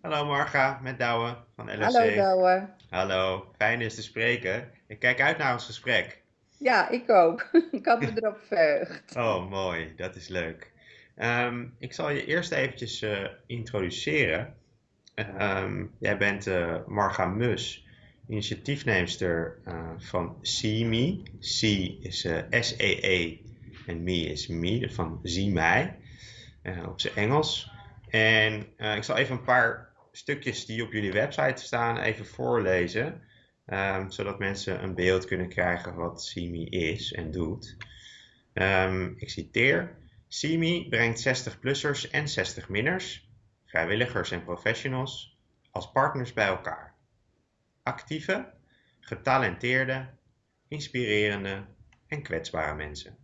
Hallo Marga, met Douwe van Hallo LOC. Douwe. Hallo, fijn eens te spreken. Ik kijk uit naar ons gesprek. Ja, ik ook. Ik had me erop verheugd. Oh, mooi, dat is leuk. Ehm, ik zal je eerst eventjes eh, introduceren. Ehm, jij bent eh, Marga Mus, initiatiefneemster eh, van See C is eh, S-E-E en Me is Me, van Zie mij, op zijn Engels. En ik zal even een paar stukjes die op jullie website staan even voorlezen, ehm, zodat mensen een beeld kunnen krijgen wat See is en doet. Ehm, ik citeer. CIMI brengt 60-plussers en 60-minners, vrijwilligers en professionals, als partners bij elkaar. Actieve, getalenteerde, inspirerende en kwetsbare mensen.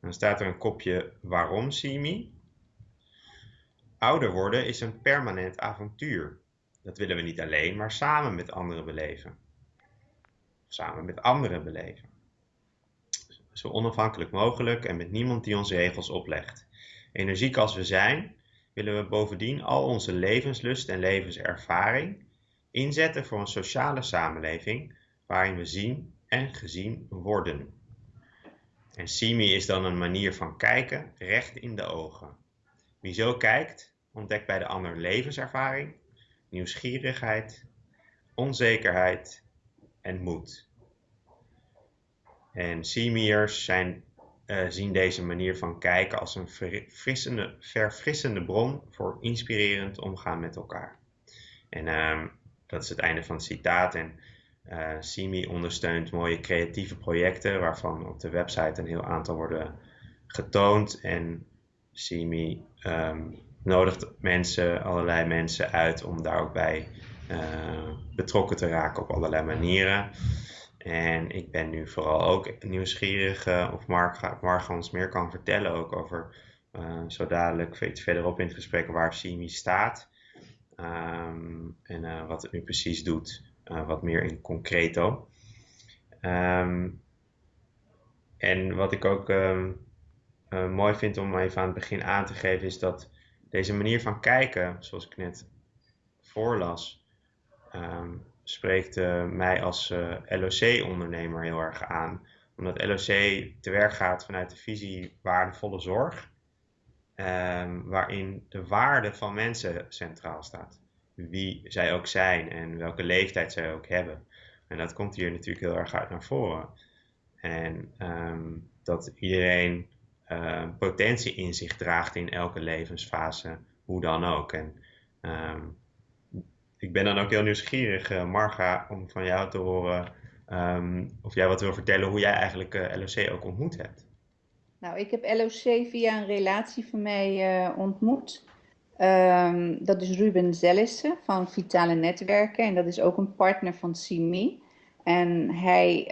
Dan staat er een kopje waarom CIMI. Ouder worden is een permanent avontuur. Dat willen we niet alleen, maar samen met anderen beleven. Samen met anderen beleven. Zo onafhankelijk mogelijk en met niemand die ons regels oplegt. Energiek als we zijn, willen we bovendien al onze levenslust en levenservaring inzetten voor een sociale samenleving waarin we zien en gezien worden. En Simi is dan een manier van kijken recht in de ogen. Wie zo kijkt, ontdekt bij de ander levenservaring, nieuwsgierigheid, onzekerheid en moed. En Simiërs zijn, uh, zien deze manier van kijken als een verfrissende, verfrissende bron voor inspirerend omgaan met elkaar. En uh, dat is het einde van het citaat. En uh, Simi ondersteunt mooie creatieve projecten waarvan op de website een heel aantal worden getoond. En Simi um, nodigt mensen, allerlei mensen uit om daar ook bij uh, betrokken te raken op allerlei manieren. En ik ben nu vooral ook nieuwsgierig uh, of Mark, Mark ons meer kan vertellen ook over uh, zo dadelijk verderop in het gesprek waar Simi staat. Um, en wat het nu precies doet, wat meer in concreto. Um, en wat ik ook um, mooi vind om even aan het begin aan te geven, is dat deze manier van kijken, zoals ik net voorlas, spreekt uh, mij als uh, LOC-ondernemer heel erg aan. Omdat LOC te werk gaat vanuit de visie waardevolle zorg, um, waarin de waarde van mensen centraal staat. Wie zij ook zijn en welke leeftijd zij ook hebben. En dat komt hier natuurlijk heel erg uit naar voren. En um, dat iedereen uh, potentie in zich draagt in elke levensfase, hoe dan ook. En um, ik ben dan ook heel nieuwsgierig, uh, Marga, om van jou te horen um, of jij wat wil vertellen hoe jij eigenlijk uh, LOC ook ontmoet hebt. Nou, ik heb LOC via een relatie van mij uh, ontmoet. Um, dat is Ruben Zellissen van Vitale Netwerken en dat is ook een partner van CIMI. En hij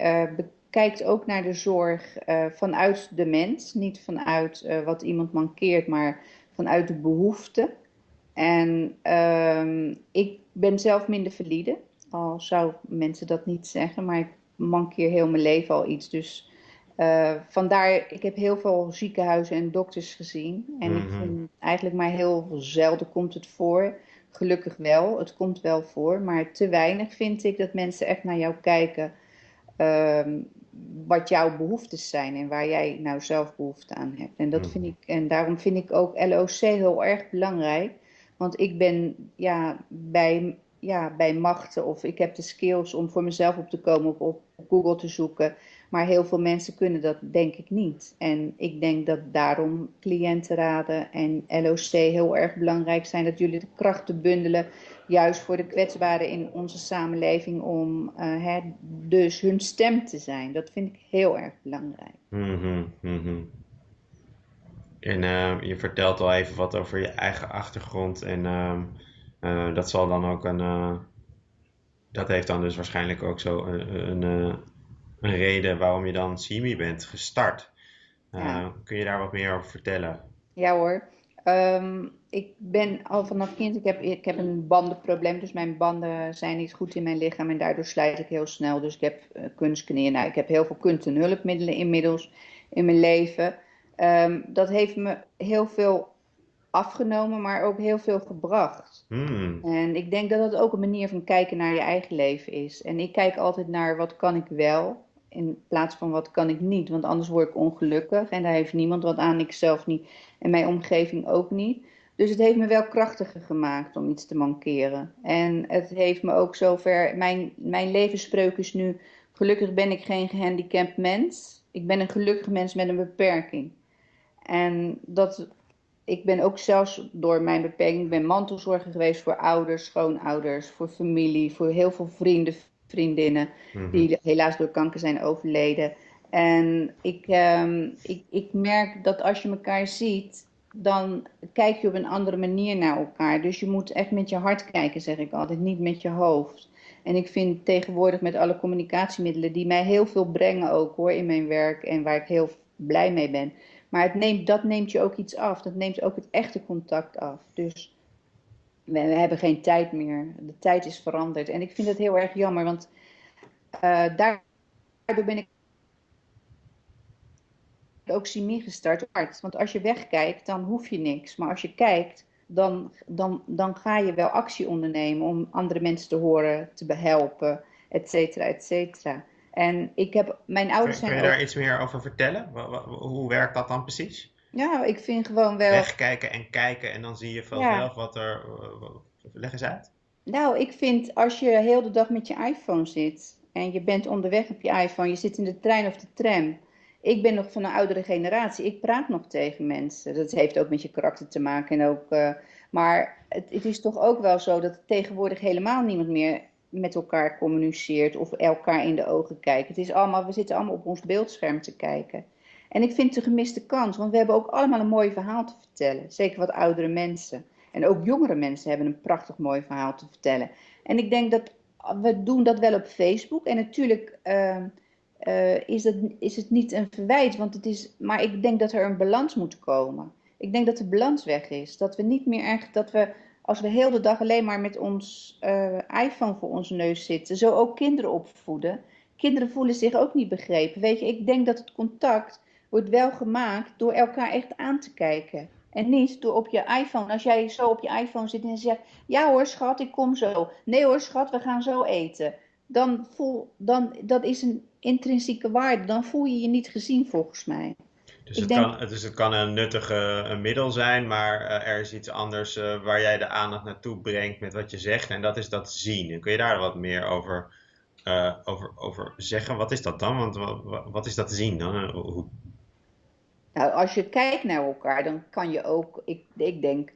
bekijkt ook naar de zorg vanuit de mens, niet vanuit wat iemand mankeert, maar vanuit de behoeften. En um, ik ben zelf minder valide, al zou mensen dat niet zeggen, maar ik mankeer heel mijn leven al iets. Dus uh, vandaar, ik heb heel veel ziekenhuizen en dokters gezien. En mm -hmm. ik Mhm. vind eigenlijk maar heel zelden komt het voor. Gelukkig wel, het komt wel voor. Maar te weinig vind ik dat mensen echt naar jou kijken. Um, wat jouw behoeftes zijn en waar jij nou zelf behoefte aan hebt. En dat Mhm. vind ik, en daarom vind ik ook LOC heel erg belangrijk. Want ik ben ja, bij, ja, bij machten of ik heb de skills om voor mezelf op te komen, op, op Google te zoeken. Maar heel veel mensen kunnen dat denk ik niet. En ik denk dat daarom cliëntenraden en LOC heel erg belangrijk zijn. Dat jullie de krachten bundelen, juist voor de kwetsbaren in onze samenleving, om uh, hè, dus hun stem te zijn. Dat vind ik heel erg belangrijk. Mhm, mhm. En uh, je vertelt al even wat over je eigen achtergrond. En uh, uh, dat zal dan ook een. eh, dat heeft dan dus waarschijnlijk ook zo een, een, eh, een reden waarom je dan CIMI bent gestart. Ja. kun je daar wat meer over vertellen? Ja hoor. Ehm, ik ben al vanaf kind, ik heb, ik heb een bandenprobleem, dus mijn banden zijn niet goed in mijn lichaam en daardoor slijt ik heel snel. Dus ik heb uh, kunstknieën. Nou, ik heb heel veel kunst- en hulpmiddelen inmiddels in mijn leven. Ehm, dat heeft me heel veel afgenomen, maar ook heel veel gebracht. Hmm. En ik denk dat dat ook een manier van kijken naar je eigen leven is. En ik kijk altijd naar wat kan ik wel, in plaats van wat kan ik niet. Want anders word ik ongelukkig en daar heeft niemand wat aan, ik zelf niet en mijn omgeving ook niet. Dus het heeft me wel krachtiger gemaakt om iets te mankeren. En het heeft me ook zover. Mijn, mijn levensspreuk is nu: gelukkig ben ik geen gehandicapt mens. Ik ben een gelukkig mens met een beperking. En dat, ik ben ook zelfs door mijn beperking, ik ben mantelzorger geweest voor ouders, schoonouders, voor familie, voor heel veel vrienden, vriendinnen, Mhm. die helaas door kanker zijn overleden. En ik, ehm, ik, ik merk dat als je elkaar ziet, dan kijk je op een andere manier naar elkaar. Dus je moet echt met je hart kijken, zeg ik altijd, niet met je hoofd. En ik vind tegenwoordig met alle communicatiemiddelen, die mij heel veel brengen ook hoor in mijn werk en waar ik heel blij mee ben. Maar het neemt, dat neemt je ook iets af. Dat neemt ook het echte contact af. Dus we, we hebben geen tijd meer. De tijd is veranderd. En ik vind het heel erg jammer, want uh, daardoor ben ik ook Simi gestart. Want als je wegkijkt, dan hoef je niks. Maar als je kijkt, dan, dan, dan ga je wel actie ondernemen om andere mensen te horen, te behelpen, et cetera, et cetera. En ik heb, mijn ouders kun, zijn. Kun je daar ook... iets meer over vertellen? Hoe werkt dat dan precies? Ja, ik vind gewoon wel. Wegkijken en kijken en dan zie je vanzelf ja. wat er. Leg eens uit. Nou, ik vind als je heel de dag met je iPhone zit en je bent onderweg op je iPhone, je zit in de trein of de tram. Ik ben nog van een oudere generatie. Ik praat nog tegen mensen. Dat heeft ook met je karakter te maken. En ook, uh, maar het, het, is toch ook wel zo dat tegenwoordig helemaal niemand meer met elkaar communiceert of elkaar in de ogen kijkt. Het is allemaal, we zitten allemaal op ons beeldscherm te kijken. En ik vind het een gemiste kans, want we hebben ook allemaal een mooi verhaal te vertellen. Zeker wat oudere mensen. En ook jongere mensen hebben een prachtig mooi verhaal te vertellen. En ik denk dat we doen dat wel op Facebook. En natuurlijk uh, uh, is, dat, is het niet een verwijt, want het is, maar ik denk dat er een balans moet komen. Ik denk dat de balans weg is. Dat we niet meer echt, dat we als we heel de dag alleen maar met ons uh, iPhone voor onze neus zitten, zo ook kinderen opvoeden. Kinderen voelen zich ook niet begrepen. Weet je, ik denk dat het contact wordt wel gemaakt door elkaar echt aan te kijken. En niet door op je iPhone, als jij zo op je iPhone zit en zegt: Ja hoor, schat, ik kom zo. Nee hoor, schat, we gaan zo eten. Dan voel, dan, dat is een intrinsieke waarde. Dan voel je je niet gezien, volgens mij. Dus het, denk... kan, dus het kan een nuttige een middel zijn, maar uh, er is iets anders uh, waar jij de aandacht naartoe brengt met wat je zegt. En dat is dat zien. En kun je daar wat meer over, uh, over, over zeggen? Wat is dat dan? Want wat, wat is dat zien dan? Hoe... Nou, als je kijkt naar elkaar, dan kan je ook, ik, ik denk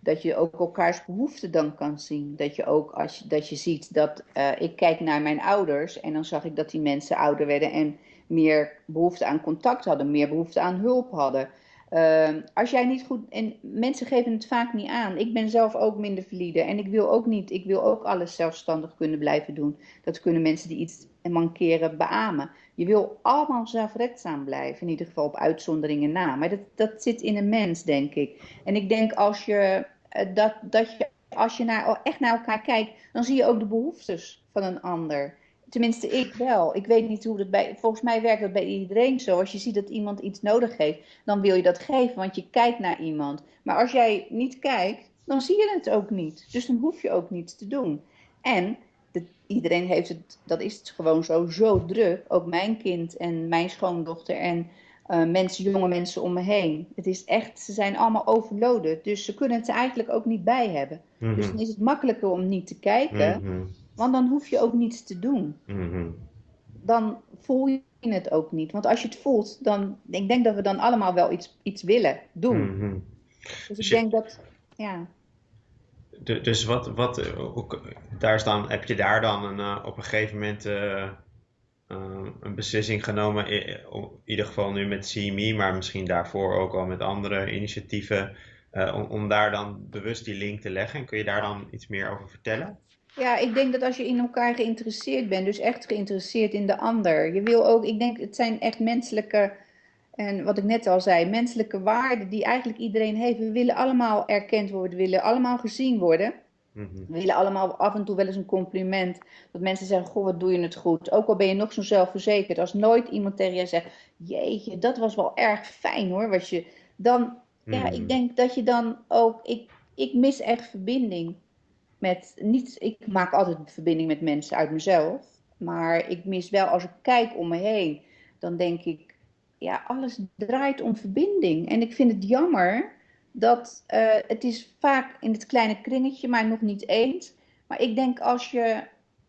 dat je ook elkaars behoeften dan kan zien. Dat je ook, als je, dat je ziet dat, ik kijk naar mijn ouders en dan zag ik dat die mensen ouder werden en meer behoefte aan contact hadden, meer behoefte aan hulp hadden. Uh, als jij niet goed. En mensen geven het vaak niet aan. Ik ben zelf ook minder valide. En ik wil ook niet. Ik wil ook alles zelfstandig kunnen blijven doen. Dat kunnen mensen die iets mankeren beamen. Je wil allemaal zelfredzaam blijven. In ieder geval op uitzonderingen na. Maar dat, dat zit in een mens, denk ik. En ik denk als je. Dat, dat je als je naar, echt naar elkaar kijkt, dan zie je ook de behoeftes van een ander. Tenminste, ik wel. Ik weet niet hoe dat bij. Volgens mij werkt dat bij iedereen zo. Als je ziet dat iemand iets nodig heeft, dan wil je dat geven, want je kijkt naar iemand. Maar als jij niet kijkt, dan zie je het ook niet. Dus dan hoef je ook niets te doen. En de, iedereen heeft het, dat is het gewoon zo, zo druk. Ook mijn kind en mijn schoondochter en uh, mensen, jonge mensen om me heen. Het is echt, ze zijn allemaal overloaded. Dus ze kunnen het er eigenlijk ook niet bij hebben. Mm -hmm. Dus dan is het makkelijker om niet te kijken. Mm -hmm. Want dan hoef je ook niets te doen. Mm -hmm. Dan voel je het ook niet. Want als je het voelt, dan. Ik denk dat we dan allemaal wel iets, iets willen doen. Mm -hmm. Dus ik denk dat. Ja. De, dus wat, wat ook, daar staan, heb je daar dan een, uh, op een gegeven moment uh, uh, een beslissing genomen, in, ieder geval nu met CME, maar misschien daarvoor ook al met andere initiatieven, om, om daar dan bewust die link te leggen? En kun je daar dan iets meer over vertellen? Ja, ik denk dat als je in elkaar geïnteresseerd bent, dus echt geïnteresseerd in de ander. Je wil ook, ik denk, het zijn echt menselijke, en wat ik net al zei, menselijke waarden die eigenlijk iedereen heeft. We willen allemaal erkend worden, we willen allemaal gezien worden. Mm -hmm. We willen allemaal af en toe wel eens een compliment. Dat mensen zeggen, goh, wat doe je het goed. Ook al ben je nog zo zelfverzekerd. Als nooit iemand tegen je zegt, jeetje, dat was wel erg fijn hoor. Wat je, dan, ja, ik Mhm. denk dat je dan ook, ik, ik mis echt verbinding met, niet, ik maak altijd verbinding met mensen uit mezelf, maar ik mis wel, als ik kijk om me heen, dan denk ik, ja, alles draait om verbinding. En ik vind het jammer dat eh, het is vaak in het kleine kringetje, maar nog niet eens. Maar ik denk als je,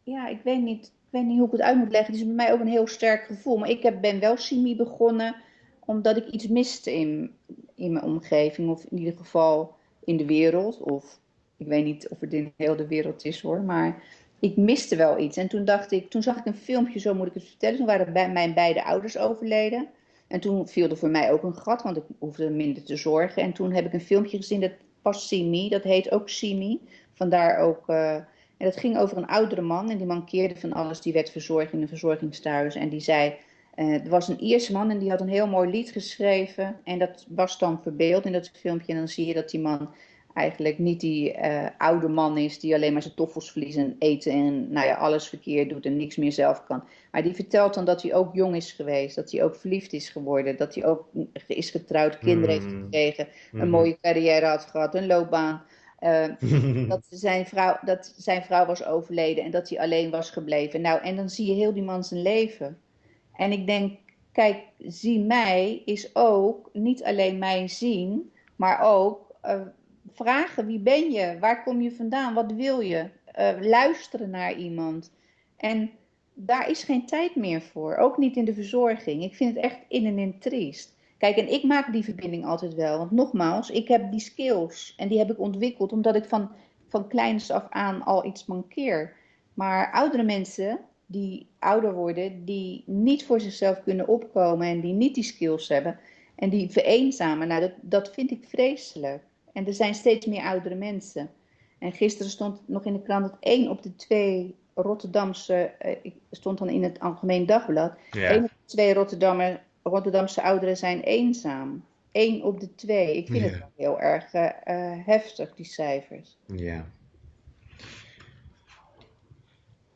ja, ik weet niet, ik weet niet hoe ik het uit moet leggen. Het is bij mij ook een heel sterk gevoel. Maar ik heb, ben wel Simi begonnen omdat ik iets miste in, in mijn omgeving, of in ieder geval in de wereld. Of ik weet niet of het in heel de wereld is hoor, maar ik miste wel iets. En toen dacht ik, toen zag ik een filmpje, zo moet ik het vertellen. Toen waren bij mijn beide ouders overleden. En toen viel er voor mij ook een gat, want ik hoefde minder te zorgen. En toen heb ik een filmpje gezien, dat past Me, dat heet ook Me. Vandaar ook, uh, en dat ging over een oudere man en die mankeerde van alles. Die werd verzorgd in een verzorgingstehuis en die zei, uh, er was een Ierse man en die had een heel mooi lied geschreven. En dat was dan verbeeld in dat filmpje. En dan zie je dat die man eigenlijk niet die uh, oude man is die alleen maar zijn toffels verliest en eten en nou ja, alles verkeerd doet en niks meer zelf kan. Maar die vertelt dan dat hij ook jong is geweest, dat hij ook verliefd is geworden, dat hij ook is getrouwd, kinderen Mm. heeft gekregen, een Mhm. mooie carrière had gehad, een loopbaan. Uh, dat, zijn vrouw, dat zijn vrouw was overleden en dat hij alleen was gebleven. Nou, en dan zie je heel die man zijn leven. En ik denk, kijk, zie mij is ook niet alleen mijn zien, maar ook uh, vragen wie ben je, waar kom je vandaan, wat wil je, uh, luisteren naar iemand. En daar is geen tijd meer voor, ook niet in de verzorging. Ik vind het echt in en in triest. Kijk, en ik maak die verbinding altijd wel, want nogmaals, ik heb die skills en die heb ik ontwikkeld omdat ik van, van kleins af aan al iets mankeer. Maar oudere mensen die ouder worden, die niet voor zichzelf kunnen opkomen en die niet die skills hebben en die vereenzamen, nou, dat, dat vind ik vreselijk. En er zijn steeds meer oudere mensen. En gisteren stond nog in de krant dat één op de twee Rotterdamse, uh, ik stond dan in het Algemeen Dagblad, Ja. één op de twee Rotterdammer, Rotterdamse ouderen zijn eenzaam. Eén op de twee. Ik vind Ja. het wel heel erg uh, uh, heftig, die cijfers. Ja.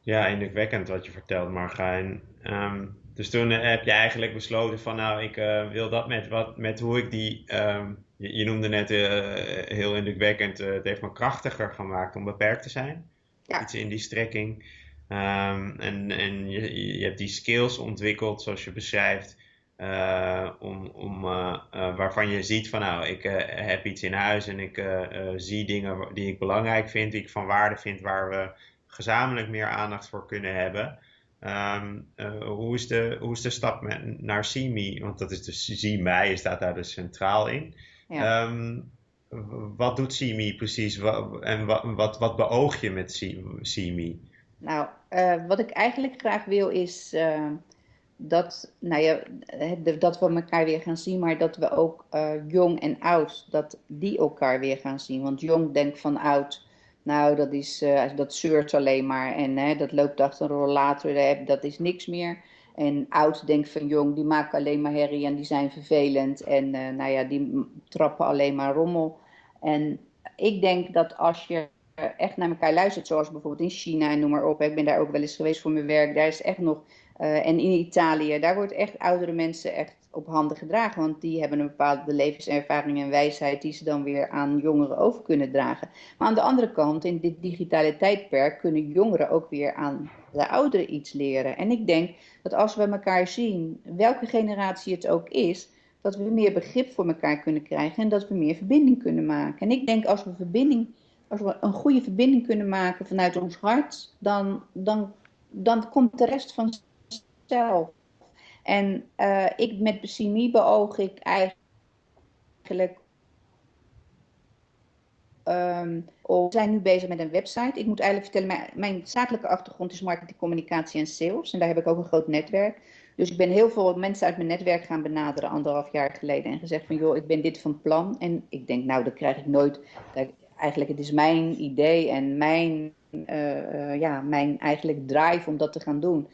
Ja, indrukwekkend wat je vertelt, Marga. En, ehm, dus toen eh, heb je eigenlijk besloten van, nou, ik eh, wil dat met, wat, met hoe ik die, ehm, je, je noemde net eh, heel indrukwekkend, eh, het heeft me krachtiger gemaakt om beperkt te zijn. Ja. Iets in die strekking. Ehm, en en je, je hebt die skills ontwikkeld, zoals je beschrijft, om, om, waarvan je ziet van, nou, ik heb iets in huis en ik zie dingen die ik belangrijk vind, die ik van waarde vind, waar we gezamenlijk meer aandacht voor kunnen hebben. Ehm, eh, hoe, is de, hoe is de stap met, naar Me? Want dat is dus See Mij, staat daar dus centraal in. Ja. Ehm, wat doet Me precies? En wat, wat, wat beoog je met Me? Nou, eh, wat ik eigenlijk graag wil is eh, dat, nou ja, dat we elkaar weer gaan zien, maar dat we ook jong en oud, dat die elkaar weer gaan zien. Want jong denkt van oud, nou dat is, eh, dat zeurt alleen maar en hè, dat loopt achter een rollator, dat is niks meer. En oud denkt van jong, die maken alleen maar herrie en die zijn vervelend en eh, nou ja, die trappen alleen maar rommel. En ik denk dat als je echt naar elkaar luistert, zoals bijvoorbeeld in China en noem maar op. Ik ben daar ook wel eens geweest voor mijn werk. Daar is echt nog, eh, en in Italië, daar wordt echt oudere mensen echt op handen gedragen. Want die hebben een bepaalde levenservaring en wijsheid die ze dan weer aan jongeren over kunnen dragen. Maar aan de andere kant, in dit digitale tijdperk, kunnen jongeren ook weer aan de ouderen iets leren. En ik denk dat als we elkaar zien, welke generatie het ook is, dat we meer begrip voor elkaar kunnen krijgen en dat we meer verbinding kunnen maken. En ik denk als we verbinding als we een goede verbinding kunnen maken vanuit ons hart, dan, dan, dan komt de rest vanzelf. En uh, ik met Besimi beoog ik eigenlijk. Um, we zijn nu bezig met een website. Ik moet eigenlijk vertellen, mijn, zakelijke achtergrond is marketing, communicatie en sales. En daar heb ik ook een groot netwerk. Dus ik ben heel veel mensen uit mijn netwerk gaan benaderen anderhalf jaar geleden. En gezegd van, joh, ik ben dit van plan. En ik denk, nou, dat krijg ik nooit. Eigenlijk, het is mijn idee en mijn, uh, uh, ja, mijn eigenlijk drive om dat te gaan doen.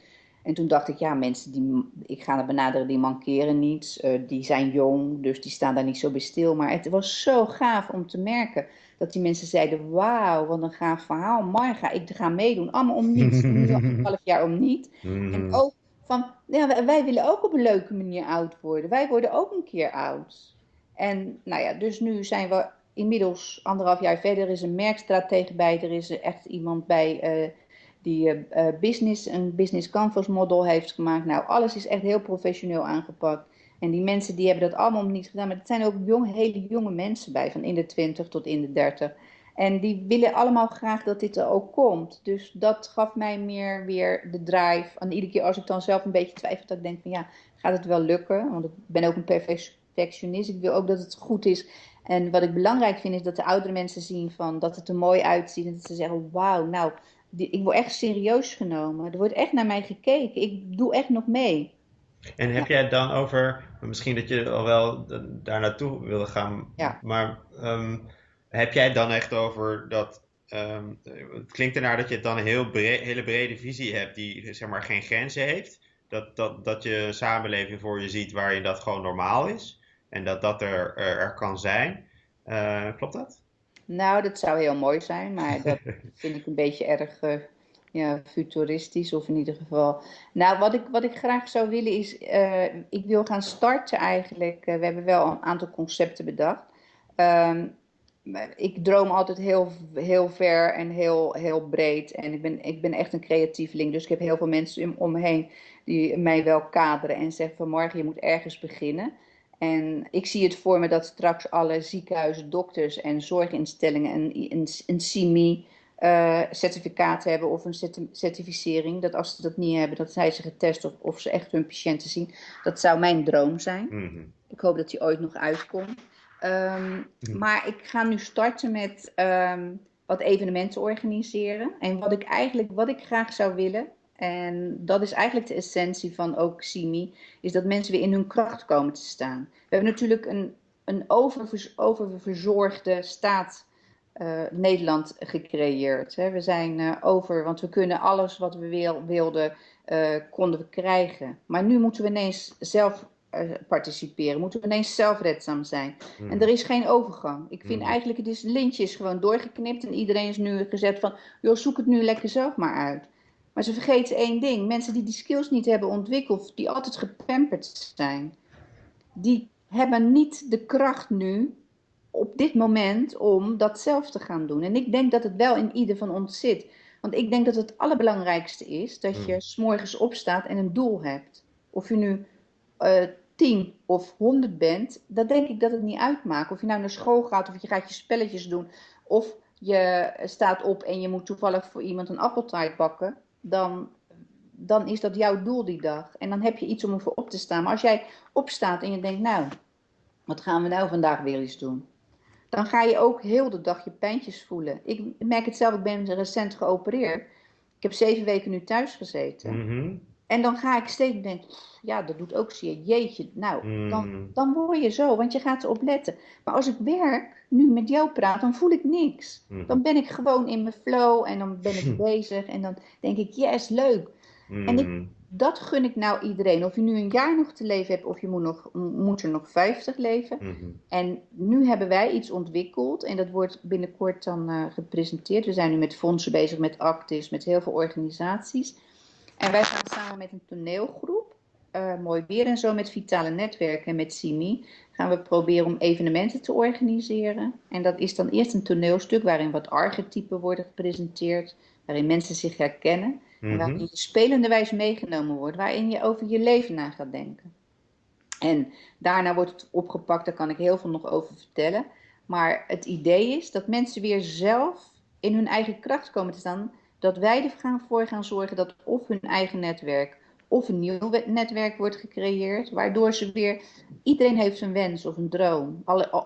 En toen dacht ik, ja, mensen die ik ga benaderen, die mankeren niets. Uh, die zijn jong, dus die staan daar niet zo bij stil. Maar het was zo gaaf om te merken dat die mensen zeiden, wauw, wat een gaaf verhaal. Marga, ik ga meedoen, allemaal om niets. Nu al een half jaar om niet. Mm. En ook van, ja, wij, wij willen ook op een leuke manier oud worden. Wij worden ook een keer oud. En nou ja, dus nu zijn we inmiddels anderhalf jaar verder. Er is een merkstratege bij. Er is echt iemand bij uh, die uh, business, een business canvas model heeft gemaakt. Nou, alles is echt heel professioneel aangepakt. En die mensen die hebben dat allemaal niet gedaan. Maar het zijn ook jong, hele jonge mensen bij, van in de 20 tot in de 30. En die willen allemaal graag dat dit er ook komt. Dus dat gaf mij meer weer de drive. En iedere keer als ik dan zelf een beetje twijfel, dat ik denk van ja, gaat het wel lukken? Want ik ben ook een perfectionist. Ik wil ook dat het goed is. En wat ik belangrijk vind, is dat de oudere mensen zien van dat het er mooi uitziet. En dat ze zeggen, wauw, nou, ik word echt serieus genomen. Er wordt echt naar mij gekeken. Ik doe echt nog mee. En heb jij het dan over, misschien dat je al wel daar naartoe wilde gaan, ja. maar um, heb jij het dan echt over dat, um, het klinkt ernaar dat je dan een heel hele brede visie hebt die zeg maar geen grenzen heeft. Dat, dat, dat je een samenleving voor je ziet waarin dat gewoon normaal is en dat dat er, er, kan zijn. Uh, klopt dat? Nou, dat zou heel mooi zijn, maar dat vind ik een beetje erg uh, ja, futuristisch of in ieder geval. Nou, wat ik, wat ik graag zou willen is, uh, ik wil gaan starten eigenlijk. we hebben wel een aantal concepten bedacht. Um, ik droom altijd heel, heel ver en heel, heel breed. En ik ben, ik ben echt een creatieveling. Dus ik heb heel veel mensen om me heen die mij wel kaderen en zeggen van morgen je moet ergens beginnen. En ik zie het voor me dat straks alle ziekenhuizen, dokters en zorginstellingen een, een, een CMI uh, certificaat hebben of een certificering. Dat als ze dat niet hebben, dat zij ze getest of, of ze echt hun patiënten zien. Dat zou mijn droom zijn. Mhm. Ik hoop dat die ooit nog uitkomt. Um, Maar ik ga nu starten met um, wat evenementen organiseren. En wat ik eigenlijk, wat ik graag zou willen, en dat is eigenlijk de essentie van ook CIMI, is dat mensen weer in hun kracht komen te staan. We hebben natuurlijk een, een oververzorgde staat uh, Nederland gecreëerd. Hè. We zijn uh, over, want we kunnen alles wat we wil, wilden, uh, konden we krijgen. Maar nu moeten we ineens zelf participeren, moeten we ineens zelfredzaam zijn. Hmm. En er is geen overgang. Ik vind hmm. eigenlijk, het is lintje is gewoon doorgeknipt en iedereen is nu gezet van, joh, zoek het nu lekker zelf maar uit. Maar ze vergeten één ding. Mensen die die skills niet hebben ontwikkeld, die altijd gepamperd zijn, die hebben niet de kracht nu op dit moment om dat zelf te gaan doen. En ik denk dat het wel in ieder van ons zit. Want ik denk dat het allerbelangrijkste is dat je hmm. s'morgens opstaat en een doel hebt. Of je nu uh, tien of honderd bent, dan denk ik dat het niet uitmaakt. Of je nou naar school gaat of je gaat je spelletjes doen. Of je staat op en je moet toevallig voor iemand een appeltaart bakken dan, dan is dat jouw doel die dag. En dan heb je iets om ervoor op te staan. Maar als jij opstaat en je denkt, nou, wat gaan we nou vandaag weer eens doen? Dan ga je ook heel de dag je pijntjes voelen. Ik merk het zelf, ik ben recent geopereerd. Ik heb zeven weken nu thuis gezeten. Mhm. En dan ga ik steeds denken, ja, dat doet ook zeer. Jeetje, nou, dan, mm. dan word je zo, want je gaat erop letten. Maar als ik werk, nu met jou praat, dan voel ik niks. Mm. Dan ben ik gewoon in mijn flow en dan ben ik bezig en dan denk ik, yes, leuk. En ik, mm. dat gun ik nou iedereen. Of je nu een jaar nog te leven hebt of je moet, nog, moet er nog 50 leven. En nu hebben wij iets ontwikkeld en dat wordt binnenkort dan uh, gepresenteerd. We zijn nu met fondsen bezig, met Actis, met heel veel organisaties. En wij gaan samen met een toneelgroep, uh, mooi weer en zo, met Vitale Netwerken en met Simi, gaan we proberen om evenementen te organiseren. En dat is dan eerst een toneelstuk waarin wat archetypen worden gepresenteerd, waarin mensen zich herkennen. En mhm. waarin je spelende wijs meegenomen wordt, waarin je over je leven na gaat denken. En daarna wordt het opgepakt, daar kan ik heel veel nog over vertellen. Maar het idee is dat mensen weer zelf in hun eigen kracht komen te staan dat wij ervoor gaan zorgen dat of hun eigen netwerk of een nieuw netwerk wordt gecreëerd, waardoor ze weer, iedereen heeft een wens of een droom.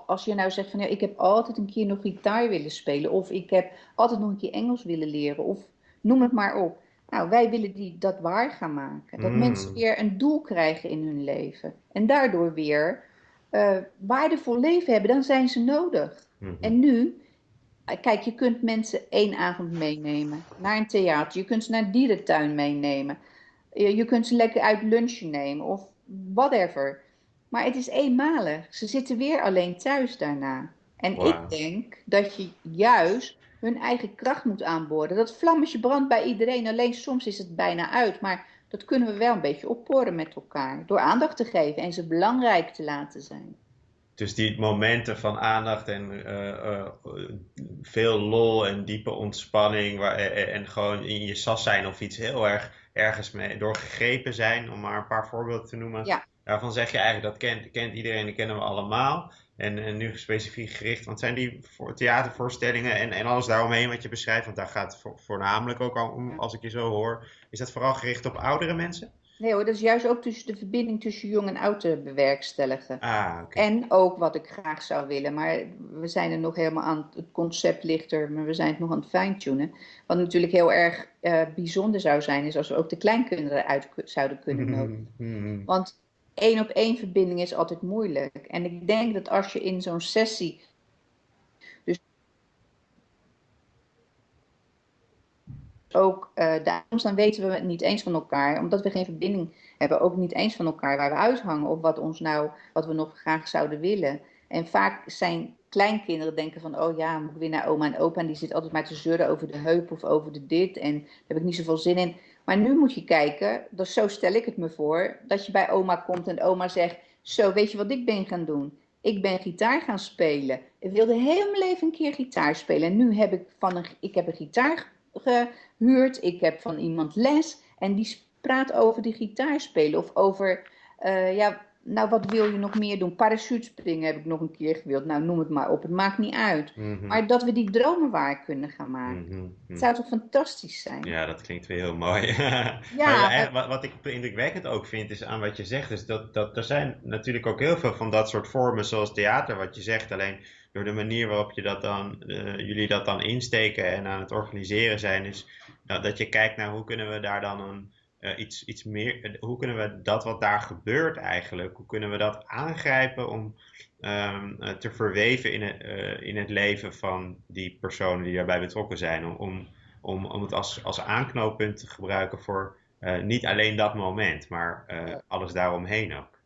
als je nou zegt van ja, ik heb altijd een keer nog gitaar willen spelen, of ik heb altijd nog een keer Engels willen leren, of noem het maar op. Nou, wij willen die, dat waar gaan maken. Dat mm. mensen weer een doel krijgen in hun leven. En daardoor weer uh, waardevol leven hebben, dan zijn ze nodig. Mm-hmm. En nu Kijk, je kunt mensen één avond meenemen naar een theater. Je kunt ze naar een dierentuin meenemen. Je, kunt ze lekker uit lunchen nemen of whatever. Maar het is eenmalig. Ze zitten weer alleen thuis daarna. En ik denk dat je juist hun eigen kracht moet aanboren. Dat vlammetje brandt bij iedereen. Alleen soms is het bijna uit. Maar dat kunnen we wel een beetje opporen met elkaar. Door aandacht te geven en ze belangrijk te laten zijn. Dus die momenten van aandacht en eh, eh, veel lol en diepe ontspanning waar, en gewoon in je sas zijn of iets heel erg ergens mee doorgegrepen zijn, om maar een paar voorbeelden te noemen. Ja. Daarvan zeg je eigenlijk dat kent, kent iedereen, dat kennen we allemaal. En, en nu specifiek gericht, want zijn die voor theatervoorstellingen en, en alles daaromheen wat je beschrijft, want daar gaat het voornamelijk ook om, als ik je zo hoor, is dat vooral gericht op oudere mensen? Nee hoor, dat is juist ook tussen de verbinding tussen jong en oud te bewerkstelligen. Ah. En ook wat ik graag zou willen, maar we zijn er nog helemaal aan, het concept ligt er, maar we zijn het nog aan het fine-tunen. Wat natuurlijk heel erg uh, bijzonder zou zijn, is als we ook de kleinkinderen uit zouden kunnen nodigen. Want één op één verbinding is altijd moeilijk. En ik denk dat als je in zo'n sessie ook uh, dan weten we het niet eens van elkaar, omdat we geen verbinding hebben, ook niet eens van elkaar waar we uithangen of wat ons nou, wat we nog graag zouden willen. En vaak zijn kleinkinderen denken van, oh ja, moet ik weer naar oma en opa en die zit altijd maar te zeuren over de heup of over de dit en daar heb ik niet zoveel zin in. Maar nu moet je kijken, dus zo stel ik het me voor, dat je bij oma komt en oma zegt, zo weet je wat ik ben gaan doen? Ik ben gitaar gaan spelen. Ik wilde heel mijn leven een keer gitaar spelen. En nu heb ik van een, ik heb een gitaar gehuurd, ik heb van iemand les en die praat over die gitaar spelen of over, uh, ja, nou, wat wil je nog meer doen? Parachutespringen heb ik nog een keer gewild. Nou, noem het maar op. Het maakt niet uit. Mhm. Maar dat we die dromen waar kunnen gaan maken. Mhm, mhm. Het zou toch fantastisch zijn? Ja, dat klinkt weer heel mooi. Ja, eh, wat, wat ik indrukwekkend ook vind is aan wat je zegt, is dat, dat er zijn natuurlijk ook heel veel van dat soort vormen zoals theater, wat je zegt. Alleen door de manier waarop je dat dan, eh, jullie dat dan insteken en aan het organiseren zijn, is nou, dat je kijkt naar hoe kunnen we daar dan een uh, iets, iets meer, uh, hoe kunnen we dat wat daar gebeurt eigenlijk, hoe kunnen we dat aangrijpen om um, uh, te verweven in het, in het leven van die personen die daarbij betrokken zijn, om, om, om het als, als aanknooppunt te gebruiken voor niet alleen dat moment, maar alles daaromheen ook.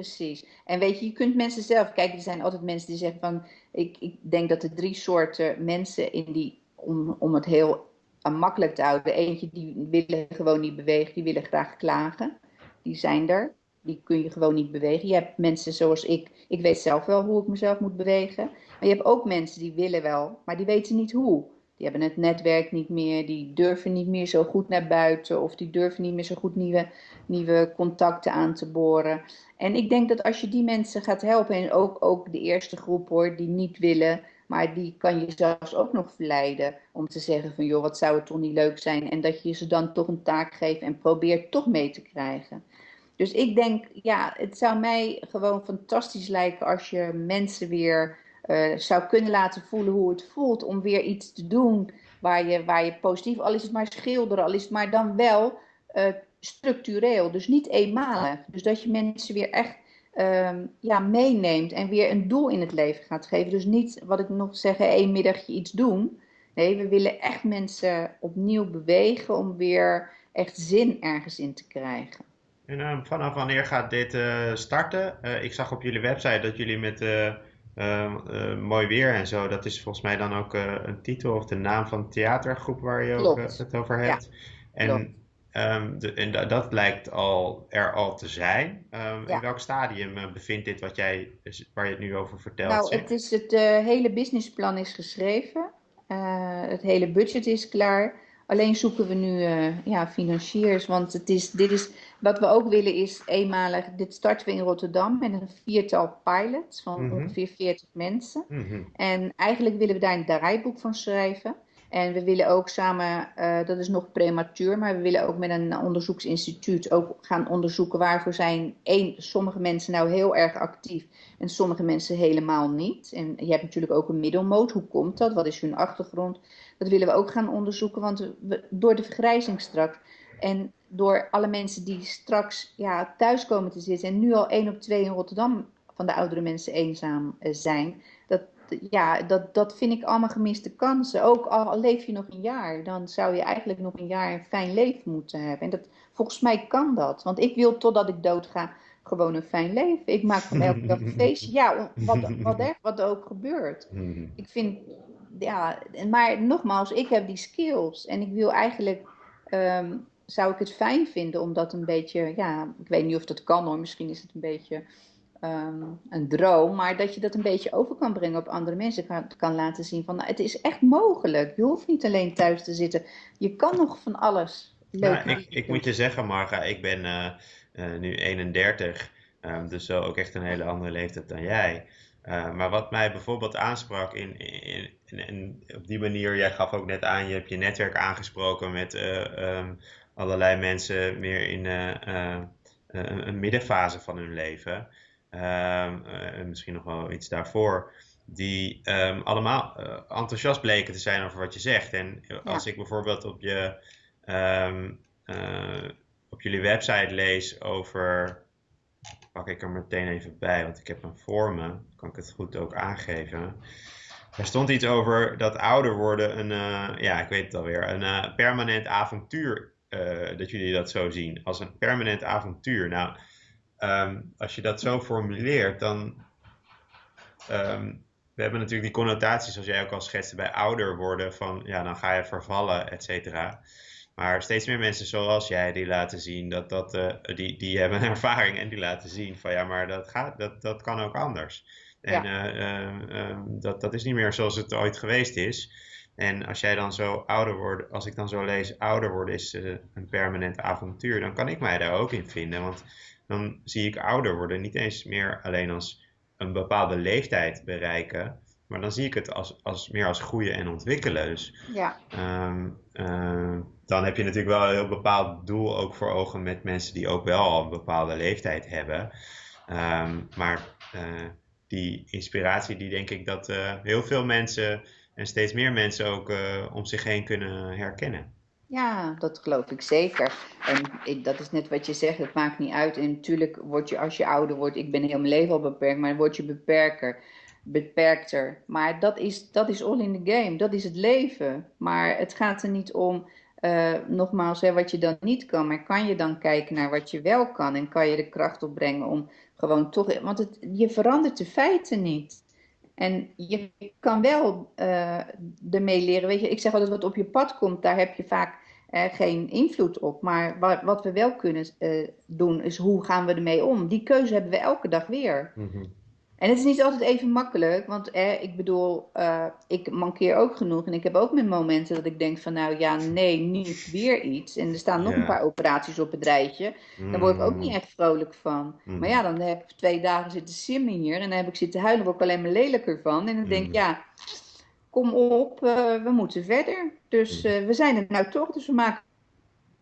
Precies. En weet je, je kunt mensen zelf, kijk, er zijn altijd mensen die zeggen van, ik, ik denk dat er drie soorten mensen in die, om, om het heel makkelijk te houden. Eentje die willen gewoon niet bewegen, die willen graag klagen. Die zijn er. Die kun je gewoon niet bewegen. Je hebt mensen zoals ik. Ik weet zelf wel hoe ik mezelf moet bewegen. Maar je hebt ook mensen die willen wel, maar die weten niet hoe. Die hebben het netwerk niet meer, die durven niet meer zo goed naar buiten of die durven niet meer zo goed nieuwe, nieuwe contacten aan te boren. En ik denk dat als je die mensen gaat helpen, en ook, ook de eerste groep hoor, die niet willen, maar die kan je zelfs ook nog verleiden om te zeggen van joh, wat zou het toch niet leuk zijn. En dat je ze dan toch een taak geeft en probeert toch mee te krijgen. Dus ik denk, ja, het zou mij gewoon fantastisch lijken als je mensen weer uh, zou kunnen laten voelen hoe het voelt om weer iets te doen waar je, waar je positief, al is het maar schilderen, al is het maar dan wel uh, structureel, dus niet eenmalig. Dus dat je mensen weer echt um, ja, meeneemt en weer een doel in het leven gaat geven. Dus niet, wat ik nog zeg, één middagje iets doen. Nee, we willen echt mensen opnieuw bewegen om weer echt zin ergens in te krijgen. En uh, vanaf wanneer gaat dit uh, starten? Ik zag op jullie website dat jullie met mooi weer en zo, dat is volgens mij dan ook een titel of de naam van de theatergroep waar je ook, het over hebt. Ja, en. Um, de, en dat, dat lijkt al, er al te zijn. Um, Ja. In welk stadium bevindt dit wat jij, waar je het nu over vertelt? Nou, het, is het eh, hele businessplan is geschreven. Eh, het hele budget is klaar. Alleen zoeken we nu eh, ja, financiers. Want het is, dit is, wat we ook willen is eenmalig. Dit starten we in Rotterdam met een viertal pilots van Mhm. ongeveer 40 mensen. Mhm. En eigenlijk willen we daar een draaiboek van schrijven. En we willen ook samen, eh, dat is nog prematuur, maar we willen ook met een onderzoeksinstituut ook gaan onderzoeken waarvoor zijn één, sommige mensen nou heel erg actief en sommige mensen helemaal niet. En je hebt natuurlijk ook een middelmoot. Hoe komt dat? Wat is hun achtergrond? Dat willen we ook gaan onderzoeken, want we, door de vergrijzing straks en door alle mensen die straks ja, thuis komen te zitten en nu al één op twee in Rotterdam van de oudere mensen eenzaam eh, zijn, dat, ja, dat, dat vind ik allemaal gemiste kansen. Ook al, leef je nog een jaar, dan zou je eigenlijk nog een jaar een fijn leven moeten hebben. En dat, volgens mij kan dat. Want ik wil totdat ik dood ga gewoon een fijn leven. Ik maak van elke dag een feestje. Ja, wat, wat, er, wat er ook gebeurt. Mhm. Ik vind, ja, maar nogmaals, ik heb die skills. En ik wil eigenlijk, ehm, zou ik het fijn vinden om dat een beetje, ja, ik weet niet of dat kan hoor. Misschien is het een beetje ehm, een droom, maar dat je dat een beetje over kan brengen op andere mensen. Kan, kan laten zien van, nou, het is echt mogelijk. Je hoeft niet alleen thuis te zitten. Je kan nog van alles. Leuk. Nou, ik, ik moet je zeggen, Marga, ik ben uh, uh, nu 31, um, dus zo ook echt een hele andere leeftijd dan jij. Uh, maar wat mij bijvoorbeeld aansprak in, in, in, op die manier, jij gaf ook net aan, je hebt je netwerk aangesproken met um, allerlei mensen meer in een, een, middenfase van hun leven. Um, misschien nog wel iets daarvoor die um, allemaal enthousiast bleken te zijn over wat je zegt. En als ik bijvoorbeeld op, je, um, op jullie website lees over. Pak ik er meteen even bij, want ik heb hem voor me. Kan ik het goed ook aangeven. Er stond iets over dat ouder worden een, uh, ja, ik weet het alweer, een permanent avontuur. dat jullie dat zo zien, als een permanent avontuur. Nou, um, als je dat zo formuleert, dan um, we hebben natuurlijk die connotaties, zoals jij ook al schetste, bij ouder worden van ja, dan ga je vervallen, et cetera. Maar steeds meer mensen zoals jij die laten zien dat dat, uh, die, die hebben ervaring en die laten zien van ja, maar dat, gaat, dat, dat kan ook anders. En ja. uh, uh, dat, dat is niet meer zoals het ooit geweest is. En als jij dan zo ouder wordt, als ik dan zo lees, ouder worden is een permanent avontuur, dan kan ik mij daar ook in vinden. Want dan zie ik ouder worden niet eens meer alleen als een bepaalde leeftijd bereiken. Maar dan zie ik het als, als, meer als groeien en ontwikkelen. Dus ja. Um, uh, dan heb je natuurlijk wel een heel bepaald doel ook voor ogen met mensen die ook wel een bepaalde leeftijd hebben. Um, maar uh, die inspiratie, die denk ik dat uh, heel veel mensen en steeds meer mensen ook om zich heen kunnen herkennen. Ja, dat geloof ik zeker. En ik, dat is net wat je zegt, het maakt niet uit. En natuurlijk word je als je ouder wordt, ik ben heel mijn leven al beperkt, maar word je beperker, beperkter. Maar dat is, dat is all in the game, dat is het leven. Maar het gaat er niet om, uh, nogmaals, hè, wat je dan niet kan. Maar kan je dan kijken naar wat je wel kan en kan je de kracht opbrengen om gewoon toch, want het, je verandert de feiten niet. En je kan wel uh, ermee leren. Weet je, ik zeg altijd wat op je pad komt, daar heb je vaak uh, geen invloed op. Maar wat, wat we wel kunnen doen, is hoe gaan we ermee om? Die keuze hebben we elke dag weer. Mm. En het is niet altijd even makkelijk, want eh, ik bedoel, uh, ik mankeer ook genoeg. En ik heb ook mijn momenten dat ik denk van, nou ja, nee, niet weer iets. En er staan nog een paar operaties op het rijtje. Daar word ik ook niet echt vrolijk van. Mm. Maar ja, dan heb ik twee dagen zitten simmen hier en dan heb ik zitten huilen, word ik alleen maar lelijker van. En dan denk ik, mm. ja, kom op, uh, we moeten verder. Dus uh, we zijn er nou toch, dus we maken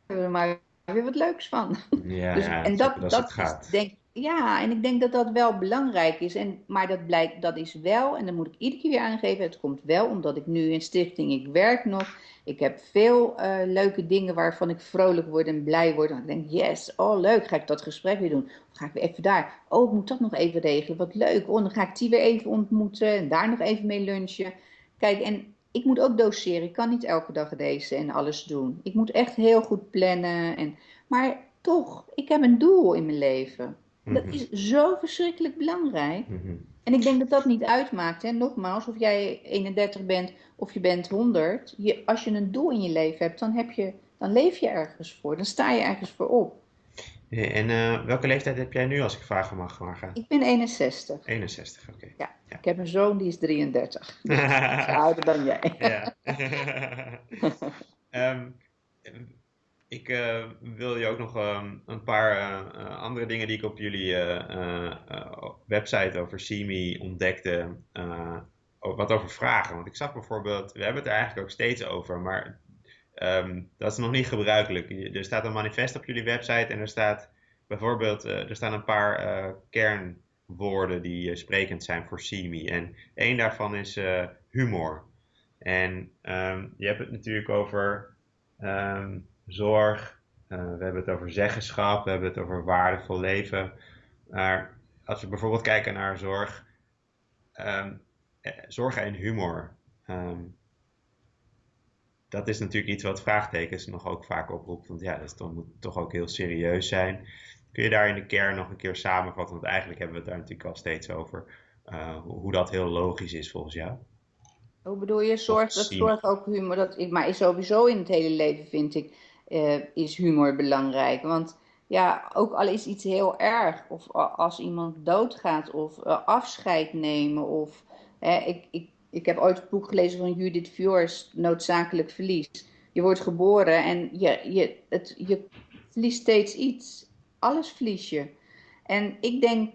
er maar weer wat leuks van. Ja, dus, en dat, dat, dat is, denk ja, en ik denk dat dat wel belangrijk is. En, maar dat, blijkt, dat is wel, en dan moet ik iedere keer weer aangeven, het komt wel omdat ik nu in stichting, ik werk nog. Ik heb veel uh, leuke dingen waarvan ik vrolijk word en blij word. En ik denk, yes, oh leuk, ga ik dat gesprek weer doen. Of ga ik weer even daar. Oh, ik moet dat nog even regelen, wat leuk. Oh, dan ga ik die weer even ontmoeten en daar nog even mee lunchen. Kijk, en ik moet ook doseren. Ik kan niet elke dag deze en alles doen. Ik moet echt heel goed plannen. En, maar toch, ik heb een doel in mijn leven. Dat mhm. is zo verschrikkelijk belangrijk. Mm -hmm. En ik denk dat dat niet uitmaakt. Hè? Nogmaals, of jij 31 bent of je bent 100. Je, als je een doel in je leven hebt, dan, heb je, dan leef je ergens voor. Dan sta je ergens voor op. En uh, welke leeftijd heb jij nu, als ik vragen mag, Marga? Ik ben 61. 61, oké. Okay. Ja, ja, ik heb een zoon die is 33. Dus is ouder dan jij. ja. um, ik uh, wil je ook nog um, een paar uh, andere dingen die ik op jullie website over CIMI ontdekte, wat over vragen. Want ik zag bijvoorbeeld, we hebben het er eigenlijk ook steeds over, maar um, dat is nog niet gebruikelijk. Er staat een manifest op jullie website en er staat bijvoorbeeld, er staan een paar kernwoorden die sprekend zijn voor CIMI. En één daarvan is humor. En um, je hebt het natuurlijk over zorg, uh, we hebben het over zeggenschap, we hebben het over waardevol leven. Maar als we bijvoorbeeld kijken naar zorg, um, zorg en humor. Um, dat is natuurlijk iets wat vraagtekens nog ook vaak oproept. Want ja, dat toch, moet toch ook heel serieus zijn. Kun je daar in de kern nog een keer samenvatten? Want eigenlijk hebben we het daar natuurlijk al steeds over. Uh, hoe dat heel logisch is volgens jou. Hoe bedoel je? Zorg, dat zorg ook humor. Dat, maar is sowieso in het hele leven vind ik is humor belangrijk. Want ja, ook al is iets heel erg, of als iemand doodgaat, of uh, afscheid nemen, of ik, ik, ik heb ooit het boek gelezen van Judith Viors, Noodzakelijk Verlies. Je wordt geboren en je, je, het, je verliest steeds iets. Alles verlies je. En ik denk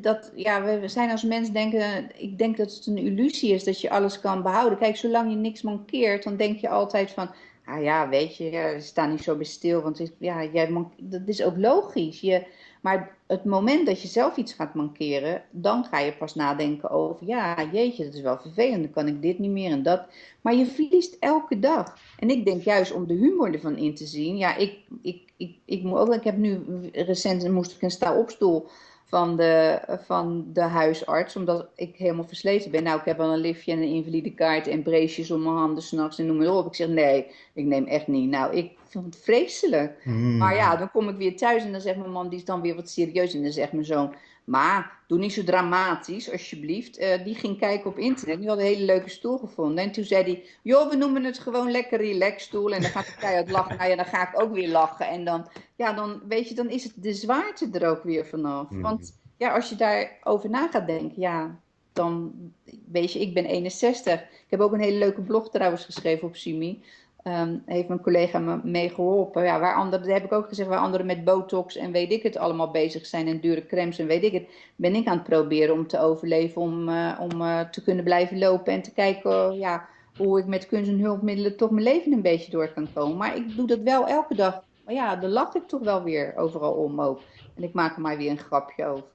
dat, ja, we zijn als mens denken, ik denk dat het een illusie is dat je alles kan behouden. Kijk, zolang je niks mankeert, dan denk je altijd van, ah ja, weet je, sta niet zo bij stil, want ja, jij dat is ook logisch. Je, maar het moment dat je zelf iets gaat mankeren, dan ga je pas nadenken over, ja, jeetje, dat is wel vervelend, dan kan ik dit niet meer en dat. Maar je verliest elke dag. En ik denk juist om de humor ervan in te zien, ja, ik, ik, ik, ik, moet ook, ik heb nu recent, moest ik een sta opstoel van de, van de huisarts, omdat ik helemaal versleten ben. Nou, ik heb al een liftje en een invalide kaart en bracejes om mijn handen s'nachts en noem maar op. Ik zeg, nee, ik neem echt niet. Nou, ik vind het vreselijk. Hmm. Maar ja, dan kom ik weer thuis en dan zegt mijn man, die is dan weer wat serieus. En dan zegt mijn zoon, maar doe niet zo dramatisch, alsjeblieft. Uh, die ging kijken op internet. Die had een hele leuke stoel gevonden. En toen zei hij: Joh, we noemen het gewoon lekker relaxstoel. En dan gaat de keihard lachen. Nou ja, dan ga ik ook weer lachen. En dan, ja, dan weet je, dan is het de zwaarte er ook weer vanaf. Mhm. Want ja, als je daarover na gaat denken, ja, dan weet je, ik ben 61. Ik heb ook een hele leuke blog trouwens geschreven op Simi. Um, heeft mijn collega me mee geholpen. Ja, waar anderen, dat heb ik ook gezegd, waar anderen met botox en weet ik het allemaal bezig zijn en dure crèmes en weet ik het, ben ik aan het proberen om te overleven, om, uh, om uh, te kunnen blijven lopen en te kijken uh, ja, hoe ik met kunst en hulpmiddelen toch mijn leven een beetje door kan komen. Maar ik doe dat wel elke dag. Maar ja, daar lach ik toch wel weer overal om ook. En ik maak er maar weer een grapje over.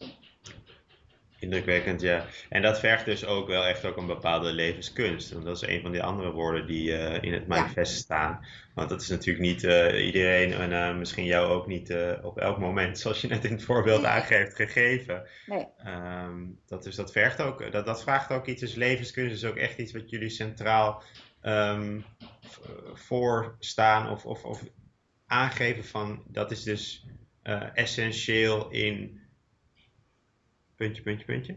Indrukwekkend, ja. En dat vergt dus ook wel echt ook een bepaalde levenskunst. Want dat is een van die andere woorden die uh, in het manifest staan. Want dat is natuurlijk niet uh, iedereen, en uh, misschien jou ook niet op elk moment, zoals je net in het voorbeeld nee. aangeeft, gegeven. Nee. Um, dat, dus dat, vergt ook, dat, dat vraagt ook iets. Dus levenskunst is ook echt iets wat jullie centraal um, voor staan of, of, of aangeven van dat is dus essentieel in Puntje, puntje, puntje.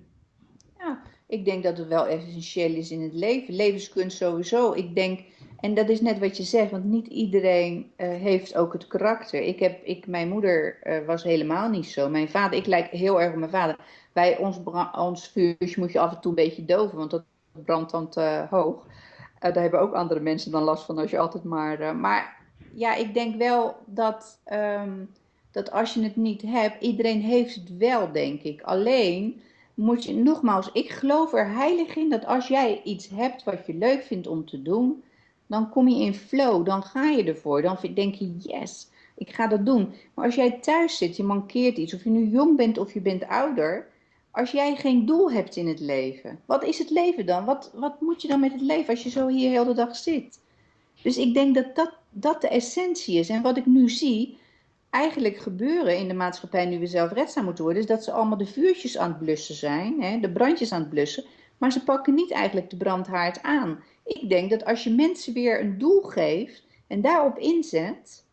Ja, ik denk dat het wel essentieel is in het leven. Levenskunst sowieso. Ik denk, en dat is net wat je zegt, want niet iedereen uh, heeft ook het karakter. Ik heb, ik, mijn moeder uh, was helemaal niet zo. Mijn vader, ik lijk heel erg op mijn vader. Bij ons, ons vuurtje moet je af en toe een beetje doven, want dat brandt dan te hoog. Uh, daar hebben ook andere mensen dan last van als je altijd maar. maar ja, ik denk wel dat. Um, dat als je het niet hebt, iedereen heeft het wel, denk ik. Alleen moet je, nogmaals, ik geloof er heilig in dat als jij iets hebt wat je leuk vindt om te doen, dan kom je in flow, dan ga je ervoor. Dan denk je, yes, ik ga dat doen. Maar als jij thuis zit, je mankeert iets, of je nu jong bent of je bent ouder, als jij geen doel hebt in het leven, wat is het leven dan? Wat, wat moet je dan met het leven als je zo hier heel de dag zit? Dus ik denk dat, dat dat de essentie is. En wat ik nu zie, eigenlijk gebeuren in de maatschappij nu we zelfredzaam moeten worden, is dat ze allemaal de vuurtjes aan het blussen zijn, hè, de brandjes aan het blussen, maar ze pakken niet eigenlijk de brandhaard aan. Ik denk dat als je mensen weer een doel geeft en daarop inzet,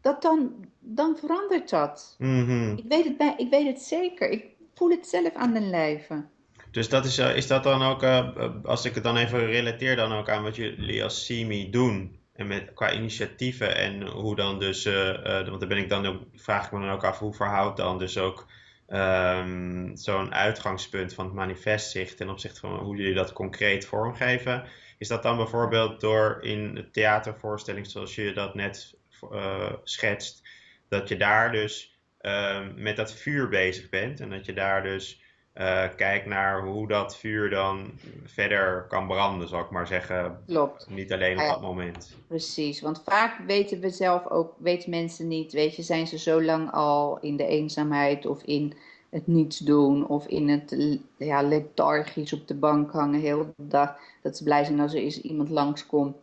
dat dan, dan verandert dat. Mhm. ik, weet het bij, ik weet het zeker. Ik voel het zelf aan den lijve. Dus dat is, uh, is dat dan ook, uh, als ik het dan even relateer dan ook aan wat jullie als CIMI doen, en met, qua initiatieven en hoe dan dus, uh, uh, want daar ben ik dan ook, vraag ik me dan ook af, hoe verhoudt dan dus ook um, zo'n uitgangspunt van het manifest zich ten opzichte van hoe jullie dat concreet vormgeven? Is dat dan bijvoorbeeld door in de theatervoorstelling zoals je dat net uh, schetst, dat je daar dus ehm, met dat vuur bezig bent en dat je daar dus uh, kijk naar hoe dat vuur dan verder kan branden, zal ik maar zeggen. Klopt. Niet alleen op dat moment. Precies, want vaak weten we zelf ook, weten mensen niet, weet je, zijn ze zo lang al in de eenzaamheid of in het niets doen of in het ja, lethargisch op de bank hangen heel de dag, dat ze blij zijn als er eens iemand langskomt.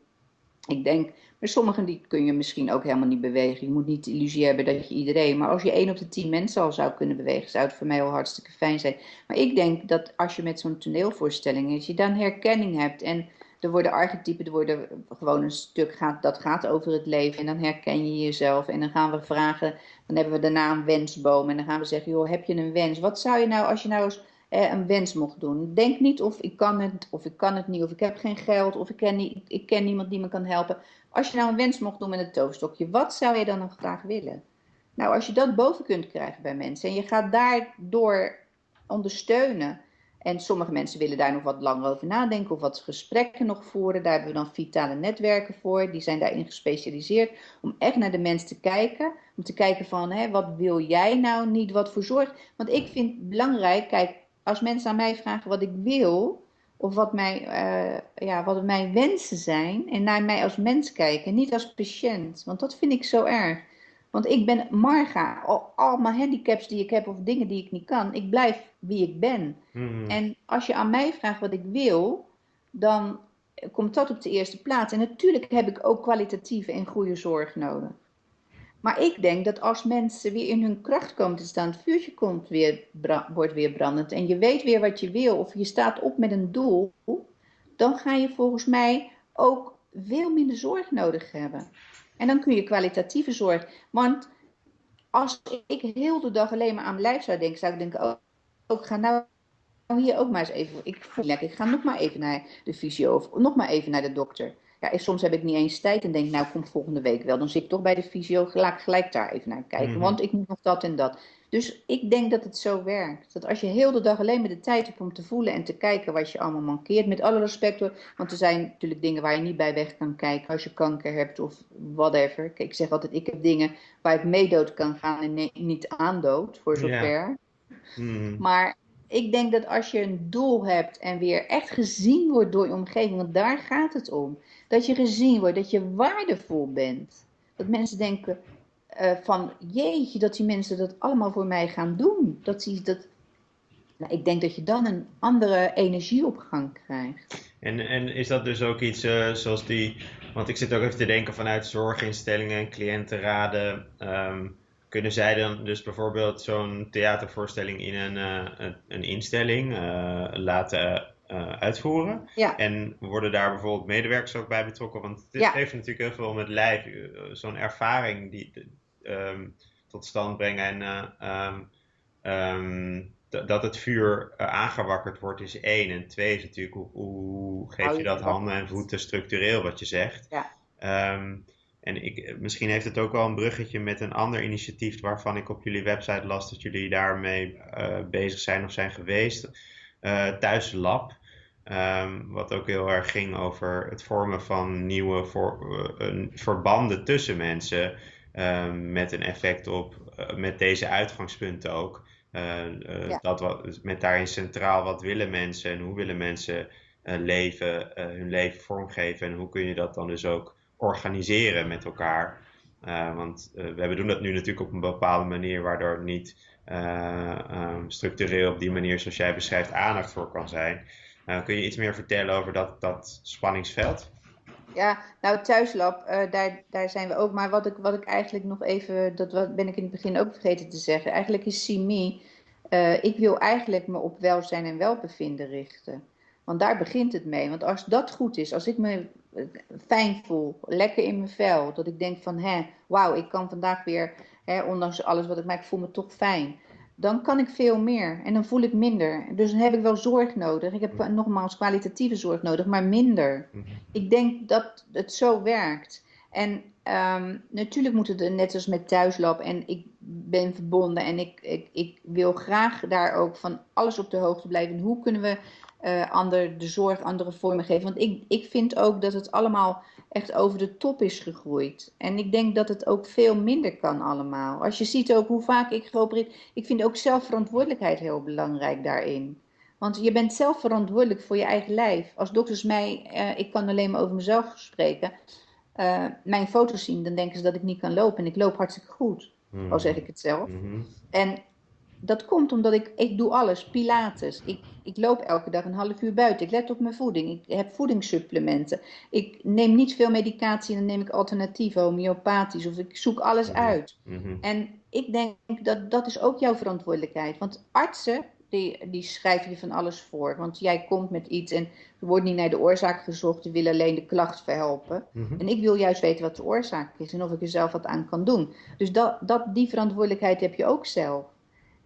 Ik denk, maar sommigen die kun je misschien ook helemaal niet bewegen. Je moet niet de illusie hebben dat je iedereen. Maar als je één op de tien mensen al zou kunnen bewegen, zou het voor mij al hartstikke fijn zijn. Maar ik denk dat als je met zo'n toneelvoorstelling is, je dan herkenning hebt. En er worden archetypen, er worden gewoon een stuk gaat, dat gaat over het leven. En dan herken je jezelf. En dan gaan we vragen, dan hebben we daarna een wensboom. En dan gaan we zeggen, joh, heb je een wens? Wat zou je nou, als je nou eens eh, een wens mocht doen. Denk niet of ik kan het, of ik kan het niet, of ik heb geen geld, of ik ken, niet, ik ken niemand die me kan helpen. Als je nou een wens mocht doen met een toverstokje, wat zou je dan nog graag willen? Nou, als je dat boven kunt krijgen bij mensen en je gaat daardoor ondersteunen. En sommige mensen willen daar nog wat langer over nadenken of wat gesprekken nog voeren. Daar hebben we dan vitale netwerken voor. Die zijn daarin gespecialiseerd om echt naar de mens te kijken. Om te kijken van, hè, wat wil jij nou niet, wat voor zorg. Want ik vind belangrijk, kijk, als mensen aan mij vragen wat ik wil, of wat, mij, uh, ja, wat mijn wensen zijn, en naar mij als mens kijken, niet als patiënt. Want dat vind ik zo erg. Want ik ben Marga, al, al, mijn handicaps die ik heb of dingen die ik niet kan, ik blijf wie ik ben. Hmm. En als je aan mij vraagt wat ik wil, dan komt dat op de eerste plaats. En natuurlijk heb ik ook kwalitatieve en goede zorg nodig. Maar ik denk dat als mensen weer in hun kracht komen te staan, het vuurtje komt weer, wordt weer brandend en je weet weer wat je wil of je staat op met een doel, dan ga je volgens mij ook veel minder zorg nodig hebben. En dan kun je kwalitatieve zorg. Want als ik heel de dag alleen maar aan mijn lijf zou denken, zou ik denken, oh, oh ik ga nou hier ook maar eens even, ik voel lekker, ik ga nog maar even naar de fysio of nog maar even naar de dokter. Ja, soms heb ik niet eens tijd en denk, nou kom volgende week wel. Dan zit ik toch bij de fysio, gelijk, gelijk daar even naar kijken. Mhm. Want ik moet nog dat en dat. Dus ik denk dat het zo werkt. Dat als je heel de dag alleen maar de tijd hebt om te voelen en te kijken wat je allemaal mankeert. Met alle respect hoor. Want er zijn natuurlijk dingen waar je niet bij weg kan kijken. Als je kanker hebt of whatever. Kijk, ik zeg altijd, ik heb dingen waar ik meedood kan gaan en niet aandood. Voor zover. Mhm. Maar ik denk dat als je een doel hebt en weer echt gezien wordt door je omgeving. Want daar gaat het om. Dat je gezien wordt, dat je waardevol bent. Dat mensen denken, uh, van jeetje, dat die mensen dat allemaal voor mij gaan doen. Dat die, dat, nou, ik denk dat je dan een andere energieopgang krijgt. En, en is dat dus ook iets uh, zoals die, want ik zit ook even te denken vanuit zorginstellingen en cliëntenraden. Um, kunnen zij dan dus bijvoorbeeld zo'n theatervoorstelling in een, uh, een, een, instelling laten uitvoeren? Ja. En worden daar bijvoorbeeld medewerkers ook bij betrokken? Want dit ja. heeft natuurlijk heel veel met lijf, zo'n ervaring die, Ehm, tot stand brengen. En eh, ehm, ehm, dat het vuur uh, aangewakkerd wordt is één. En twee is natuurlijk hoe, hoe geef je dat handen en voeten structureel wat je zegt. Ja. En ik, misschien heeft het ook wel een bruggetje met een ander initiatief waarvan ik op jullie website las dat jullie daarmee uh, bezig zijn of zijn geweest. Uh, Thuislab. Um, wat ook heel erg ging over het vormen van nieuwe voor, verbanden tussen mensen. Ehm, met een effect op, met deze uitgangspunten ook. Ja. dat wat, met daarin centraal wat willen mensen en hoe willen mensen leven, hun leven vormgeven en hoe kun je dat dan dus ook organiseren met elkaar. want we doen dat nu natuurlijk op een bepaalde manier waardoor niet um, structureel op die manier zoals jij beschrijft aandacht voor kan zijn. kun je iets meer vertellen over dat, dat spanningsveld? Ja, nou thuislab, uh, daar, daar zijn we ook. Maar wat ik, wat ik eigenlijk nog even, dat ben ik in het begin ook vergeten te zeggen. Eigenlijk is CIMI, uh, eh, ik wil eigenlijk me op welzijn en welbevinden richten. Want daar begint het mee. Want als dat goed is, als ik me eh, fijn voel, lekker in mijn vel, dat ik denk van, hè, wauw, ik kan vandaag weer, hè, ondanks alles wat ik maak, voel me toch fijn dan kan ik veel meer en dan voel ik minder. Dus dan heb ik wel zorg nodig. Ik heb mhm. nogmaals kwalitatieve zorg nodig, maar minder. Mhm. Ik denk dat het zo werkt. En ehm, natuurlijk moet het net als met thuislab en ik ben verbonden en ik, ik, ik wil graag daar ook van alles op de hoogte blijven. hoe kunnen we uh, ander, de zorg andere vormen geven? Want ik, ik vind ook dat het allemaal echt over de top is gegroeid. En ik denk dat het ook veel minder kan allemaal. Als je ziet ook hoe vaak ik geopereerd... Ik vind ook zelfverantwoordelijkheid heel belangrijk daarin. Want je bent zelf verantwoordelijk voor je eigen lijf. Als dokters mij, uh, ik kan alleen maar over mezelf spreken, uh, mijn foto's zien, dan denken ze dat ik niet kan lopen. En ik loop hartstikke goed, mm. al zeg ik het zelf. Mm En dat komt omdat ik, ik doe alles, pilates. Ik, ik loop elke dag een half uur buiten. Ik let op mijn voeding. Ik heb voedingssupplementen. Ik neem niet veel medicatie en dan neem ik alternatieven, homeopathisch. Of ik zoek alles mhm. uit. Mhm. En ik denk dat dat is ook jouw verantwoordelijkheid. Want artsen, die, die schrijven je van alles voor. Want jij komt met iets en er wordt niet naar de oorzaak gezocht. Ze willen alleen de klacht verhelpen. Mhm. En ik wil juist weten wat de oorzaak is en of ik er zelf wat aan kan doen. Dus dat, dat, die verantwoordelijkheid heb je ook zelf.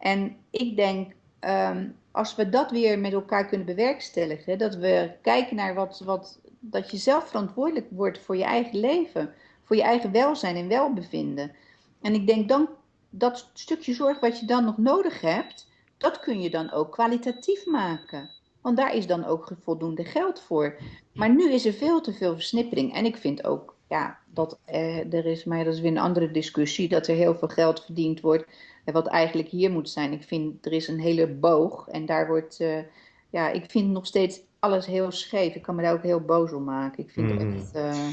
En ik denk, um, als we dat weer met elkaar kunnen bewerkstelligen, dat we kijken naar wat, wat, dat je zelf verantwoordelijk wordt voor je eigen leven, voor je eigen welzijn en welbevinden. En ik denk, dan dat stukje zorg wat je dan nog nodig hebt, dat kun je dan ook kwalitatief maken. Want daar is dan ook voldoende geld voor. Maar nu is er veel te veel versnippering. En ik vind ook ja, dat eh, er is, maar dat is weer een andere discussie, dat er heel veel geld verdiend wordt. Eh, wat eigenlijk hier moet zijn. Ik vind er is een hele boog. En daar wordt, eh, ja, ik vind nog steeds alles heel scheef. Ik kan me daar ook heel boos om maken. Ik vind mm. echt. Uh,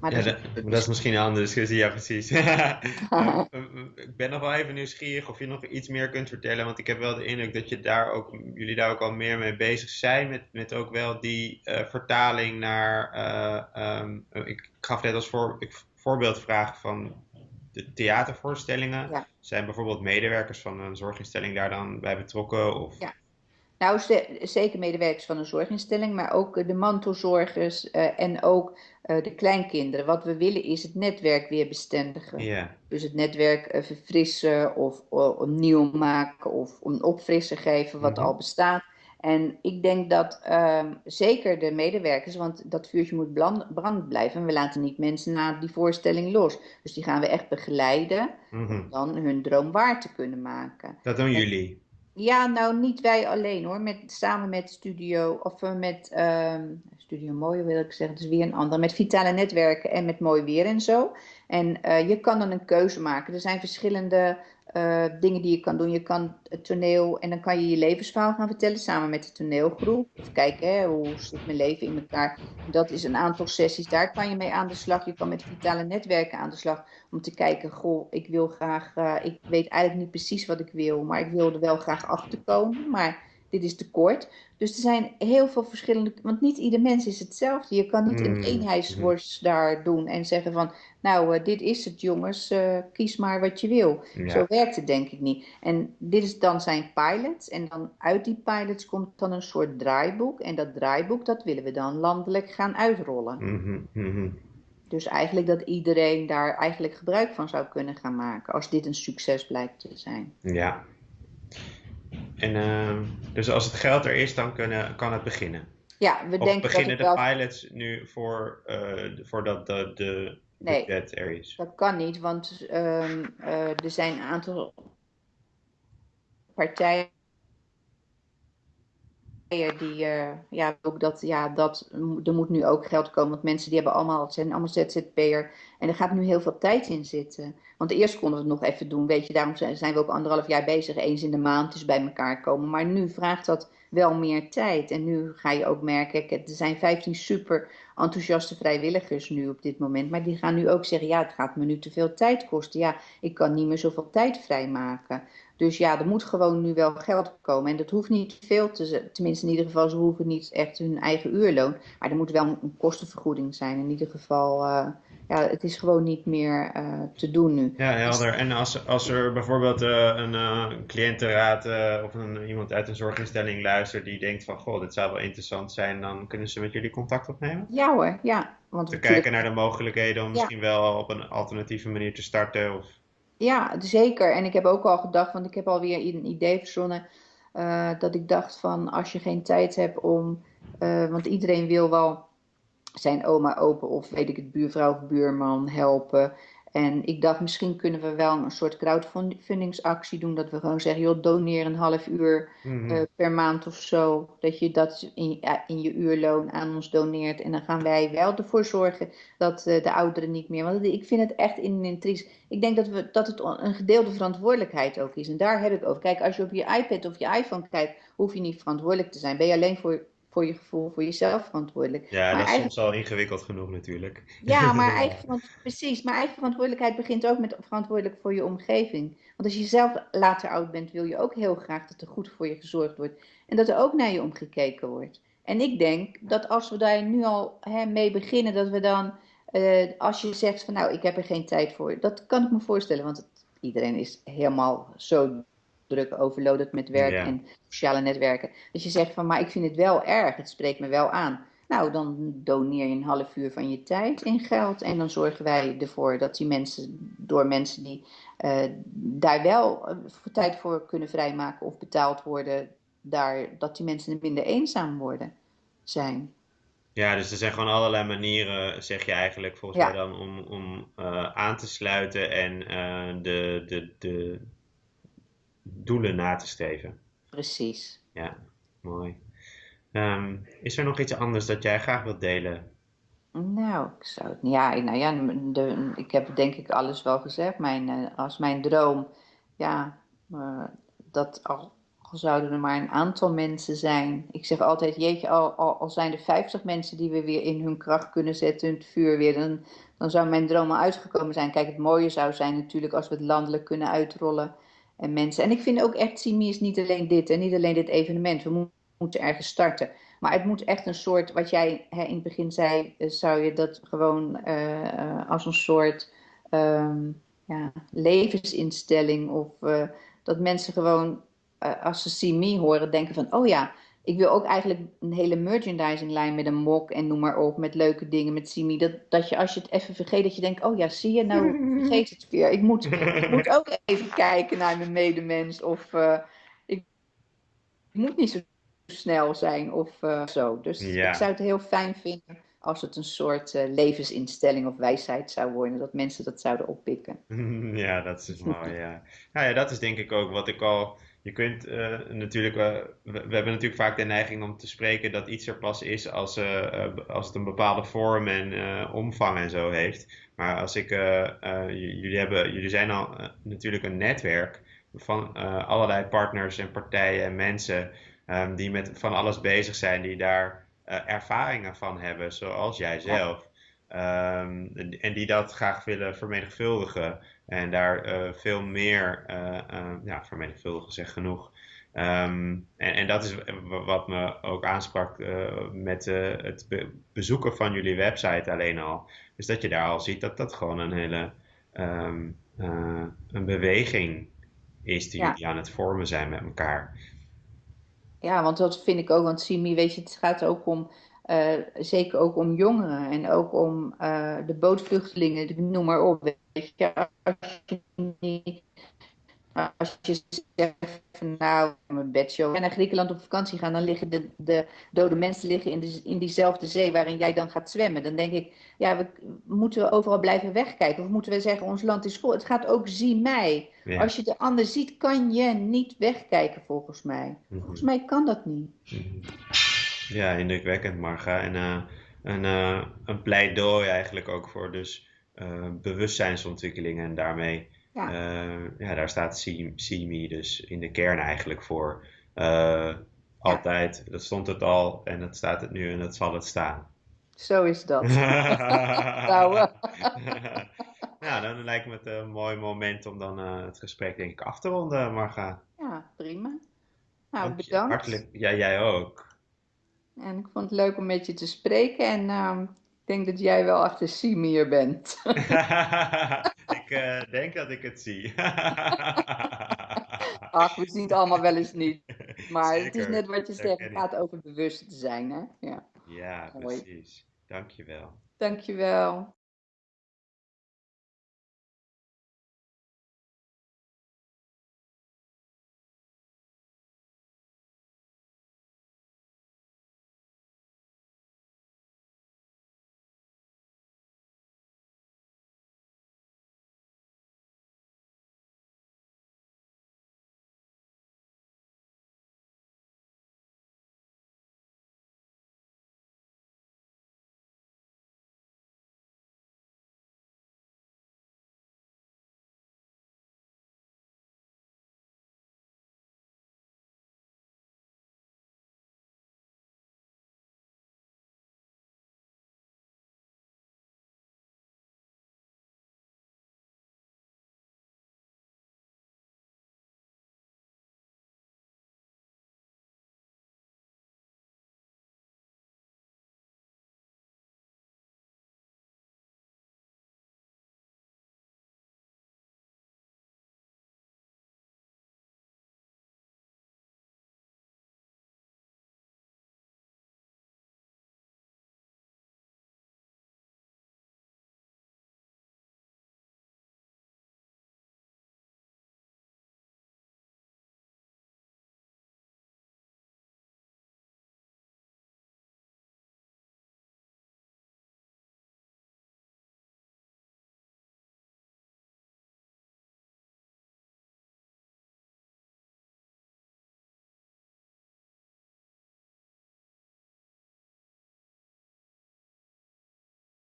maar ja, dat, dat, is misschien een andere discussie, ja precies. ik ben nog wel even nieuwsgierig of je nog iets meer kunt vertellen, want ik heb wel de indruk dat je daar ook, jullie daar ook al meer mee bezig zijn, met, met ook wel die uh, vertaling naar, uh, um, ik gaf net als voor, ik, voorbeeldvraag van de theatervoorstellingen. Ja. Zijn bijvoorbeeld medewerkers van een zorginstelling daar dan bij betrokken? Of... Ja. Nou, zeker medewerkers van een zorginstelling, maar ook de mantelzorgers uh, en ook uh, de kleinkinderen. Wat we willen is het netwerk weer bestendigen. Yeah. Dus het netwerk uh, verfrissen of, of, nieuw maken of een opfrissen geven wat mm al bestaat. En ik denk dat um, zeker de medewerkers, want dat vuurtje moet brand, blijven. En we laten niet mensen na die voorstelling los. Dus die gaan we echt begeleiden mm -hmm. om dan hun droom waar te kunnen maken. Dat doen jullie? Ja, nou niet wij alleen hoor. Met, samen met Studio, of uh, met um, Studio Mooi wil ik zeggen, dus weer een andere. Met Vitale Netwerken en met Mooi Weer en zo. En uh, je kan dan een keuze maken. Er zijn verschillende uh, dingen die je kan doen. Je kan het toneel en dan kan je je levensverhaal gaan vertellen samen met de toneelgroep. Of kijken, hè, hoe zit mijn leven in elkaar. Dat is een aantal sessies, daar kan je mee aan de slag. Je kan met vitale netwerken aan de slag om te kijken, goh, ik wil graag, uh, ik weet eigenlijk niet precies wat ik wil, maar ik wil er wel graag achter komen. Maar dit is te kort. Dus er zijn heel veel verschillende, want niet ieder mens is hetzelfde. Je kan niet een mm. eenheidsworst daar doen en zeggen van, nou, uh, dit is het jongens, uh, kies maar wat je wil. Ja. Zo werkt het denk ik niet. En dit is dan zijn pilots en dan uit die pilots komt dan een soort draaiboek. En dat draaiboek, dat willen we dan landelijk gaan uitrollen. Mm -hmm. Dus eigenlijk dat iedereen daar eigenlijk gebruik van zou kunnen gaan maken, als dit een succes blijkt te zijn. Ja, en, uh, dus als het geld er is, dan kunnen, kan het beginnen. Ja, we of denken beginnen de pilots nu voor, uh, voordat de, de nee, budget er is? dat kan niet, want um, uh, er zijn een aantal partijen die, uh, ja, ook dat, ja, dat, er moet nu ook geld komen, want mensen die hebben allemaal, het zijn allemaal ZZP'er en er gaat nu heel veel tijd in zitten. Want eerst konden we het nog even doen, weet je, daarom zijn we ook anderhalf jaar bezig, eens in de maand, dus bij elkaar komen. Maar nu vraagt dat wel meer tijd. En nu ga je ook merken, er zijn 15 super enthousiaste vrijwilligers nu op dit moment. Maar die gaan nu ook zeggen, ja, het gaat me nu te veel tijd kosten. Ja, ik kan niet meer zoveel tijd vrijmaken. Dus ja, er moet gewoon nu wel geld komen. En dat hoeft niet veel te tenminste in ieder geval, ze hoeven niet echt hun eigen uurloon. Maar er moet wel een kostenvergoeding zijn. In ieder geval, uh, ja, het is gewoon niet meer uh, te doen nu. Ja, helder. En als, als er bijvoorbeeld uh, een cliëntenraad of een, iemand uit een zorginstelling luistert die denkt van, goh, dit zou wel interessant zijn, dan kunnen ze met jullie contact opnemen? Ja hoor, ja. Want te kijken naar de mogelijkheden om misschien wel op een alternatieve manier te starten of... Ja, zeker. En ik heb ook al gedacht, want ik heb alweer een idee verzonnen, dat ik dacht van als je geen tijd hebt om, want iedereen wil wel zijn oma, opa of weet ik het, buurvrouw of buurman helpen. En ik dacht, misschien kunnen we wel een soort crowdfundingsactie doen. Dat we gewoon zeggen, joh, doneer een half uur mm -hmm. uh, per maand of zo. Dat je dat in, in, je uurloon aan ons doneert. En dan gaan wij wel ervoor zorgen dat uh, de ouderen niet meer... Want ik vind het echt in een triest. Ik denk dat, we, dat het een gedeelde verantwoordelijkheid ook is. En daar heb ik over. Kijk, als je op je iPad of je iPhone kijkt, hoef je niet verantwoordelijk te zijn. Ben je alleen voor voor je gevoel, voor jezelf verantwoordelijk. Ja, maar dat is soms al ingewikkeld genoeg natuurlijk. Ja, maar eigen, precies. Maar eigen verantwoordelijkheid begint ook met verantwoordelijk voor je omgeving. Want als je zelf later oud bent, wil je ook heel graag dat er goed voor je gezorgd wordt. En dat er ook naar je omgekeken wordt. En ik denk dat als we daar nu al hè, mee beginnen, dat we dan, uh, als je zegt van nou, ik heb er geen tijd voor. Dat kan ik me voorstellen, want het, iedereen is helemaal zo druk overloaded met werk en sociale netwerken. Dat je zegt van, maar ik vind het wel erg, het spreekt me wel aan. Nou, dan doneer je een half uur van je tijd in geld en dan zorgen wij ervoor dat die mensen, door mensen die uh, daar wel uh, tijd voor kunnen vrijmaken of betaald worden, daar, dat die mensen minder eenzaam worden zijn. Ja, dus er zijn gewoon allerlei manieren, zeg je eigenlijk, volgens mij dan, om, om eh, aan te sluiten en eh, de, de, de doelen na te streven. precies. Ja, mooi. Ehm, is er nog iets anders dat jij graag wilt delen? Nou, ik zou het, ja, nou ja, de, ik heb denk ik alles wel gezegd. Mijn, eh, als mijn droom, ja, eh, dat al, al zouden er maar een aantal mensen zijn. Ik zeg altijd, jeetje, al, al, al zijn er 50 mensen die we weer in hun kracht kunnen zetten, hun vuur weer, dan, dan zou mijn droom al uitgekomen zijn. Kijk, het mooie zou zijn natuurlijk als we het landelijk kunnen uitrollen. En mensen, en ik vind ook echt, Simi is niet alleen dit en niet alleen dit evenement. We mo- moeten ergens starten. Maar het moet echt een soort, wat jij hè, in het begin zei, eh, zou je dat gewoon eh, als een soort ehm, ja, levensinstelling of eh, dat mensen gewoon als ze Me horen denken van, oh ja, ik wil ook eigenlijk een hele merchandisinglijn met een mok en noem maar op, met leuke dingen met Me. Dat, dat je als je het even vergeet, dat je denkt, oh ja, zie je, nou vergeet het weer. Ik moet, ik moet ook even kijken naar mijn medemens of eh, ik moet niet zo snel zijn of eh, zo. Dus ik zou het heel fijn vinden als het een soort eh, levensinstelling of wijsheid zou worden, dat mensen dat zouden oppikken. Ja, dat is mooi, ja. Nou ja, dat is denk ik ook wat ik al. Je kunt eh, natuurlijk, eh, we, we hebben natuurlijk vaak de neiging om te spreken dat iets er pas is als, eh, eh, als het een bepaalde vorm en omvang en zo heeft. Maar als ik, jullie hebben, jullie zijn al natuurlijk een netwerk van allerlei partners en partijen en mensen ehm, die met van alles bezig zijn, die daar ervaringen van hebben, zoals jij zelf. Ehm, en die dat graag willen vermenigvuldigen. En daar eh, veel meer, eh, eh, ja, vermenigvuldigen zeg genoeg. Ehm, en, en dat is wat me ook aansprak met het be- bezoeken van jullie website alleen al. Dus dat je daar al ziet dat dat gewoon een hele ehm, eh, een beweging is die ja. jullie aan het vormen zijn met elkaar. Ja, want dat vind ik ook, want Simi, weet je, het gaat ook om, eh, zeker ook om jongeren en ook om eh, de bootvluchtelingen, ik noem maar op. Weet je, als je niet, als je zegt van nou, mijn bedshow, en naar Griekenland op vakantie gaan, dan liggen de, de dode mensen liggen in, de, in diezelfde zee waarin jij dan gaat zwemmen. Dan denk ik, ja, we, moeten we overal blijven wegkijken? Of moeten we zeggen, ons land is vol? Het gaat ook, zie mij. Ja. Als je de ander ziet, kan je niet wegkijken, volgens mij. Volgens Mhm. mij kan dat niet. Mhm. Ja, indrukwekkend, Marga. En eh, een, eh, een pleidooi eigenlijk ook voor dus eh, bewustzijnsontwikkeling en daarmee, Ja, ja, daar staat Me dus in de kern eigenlijk voor. Ja, altijd, dat stond het al en dat staat het nu en dat zal het staan. zo is dat. Nou, eh, Nou, dan lijkt me het een mooi moment om dan het gesprek denk ik af te ronden, Marga. ja, prima. Nou, bedankt. hartelijk. Ja, jij ook. En ik vond het leuk om met je te spreken. En ehm, ik denk dat jij wel achter Simier bent. Ik eh, denk dat ik het zie. Ach, we zien het allemaal wel eens niet. Maar het is net wat je zegt. Het gaat over bewust zijn, hè? Ja, Ja, precies. Dankjewel. Dankjewel.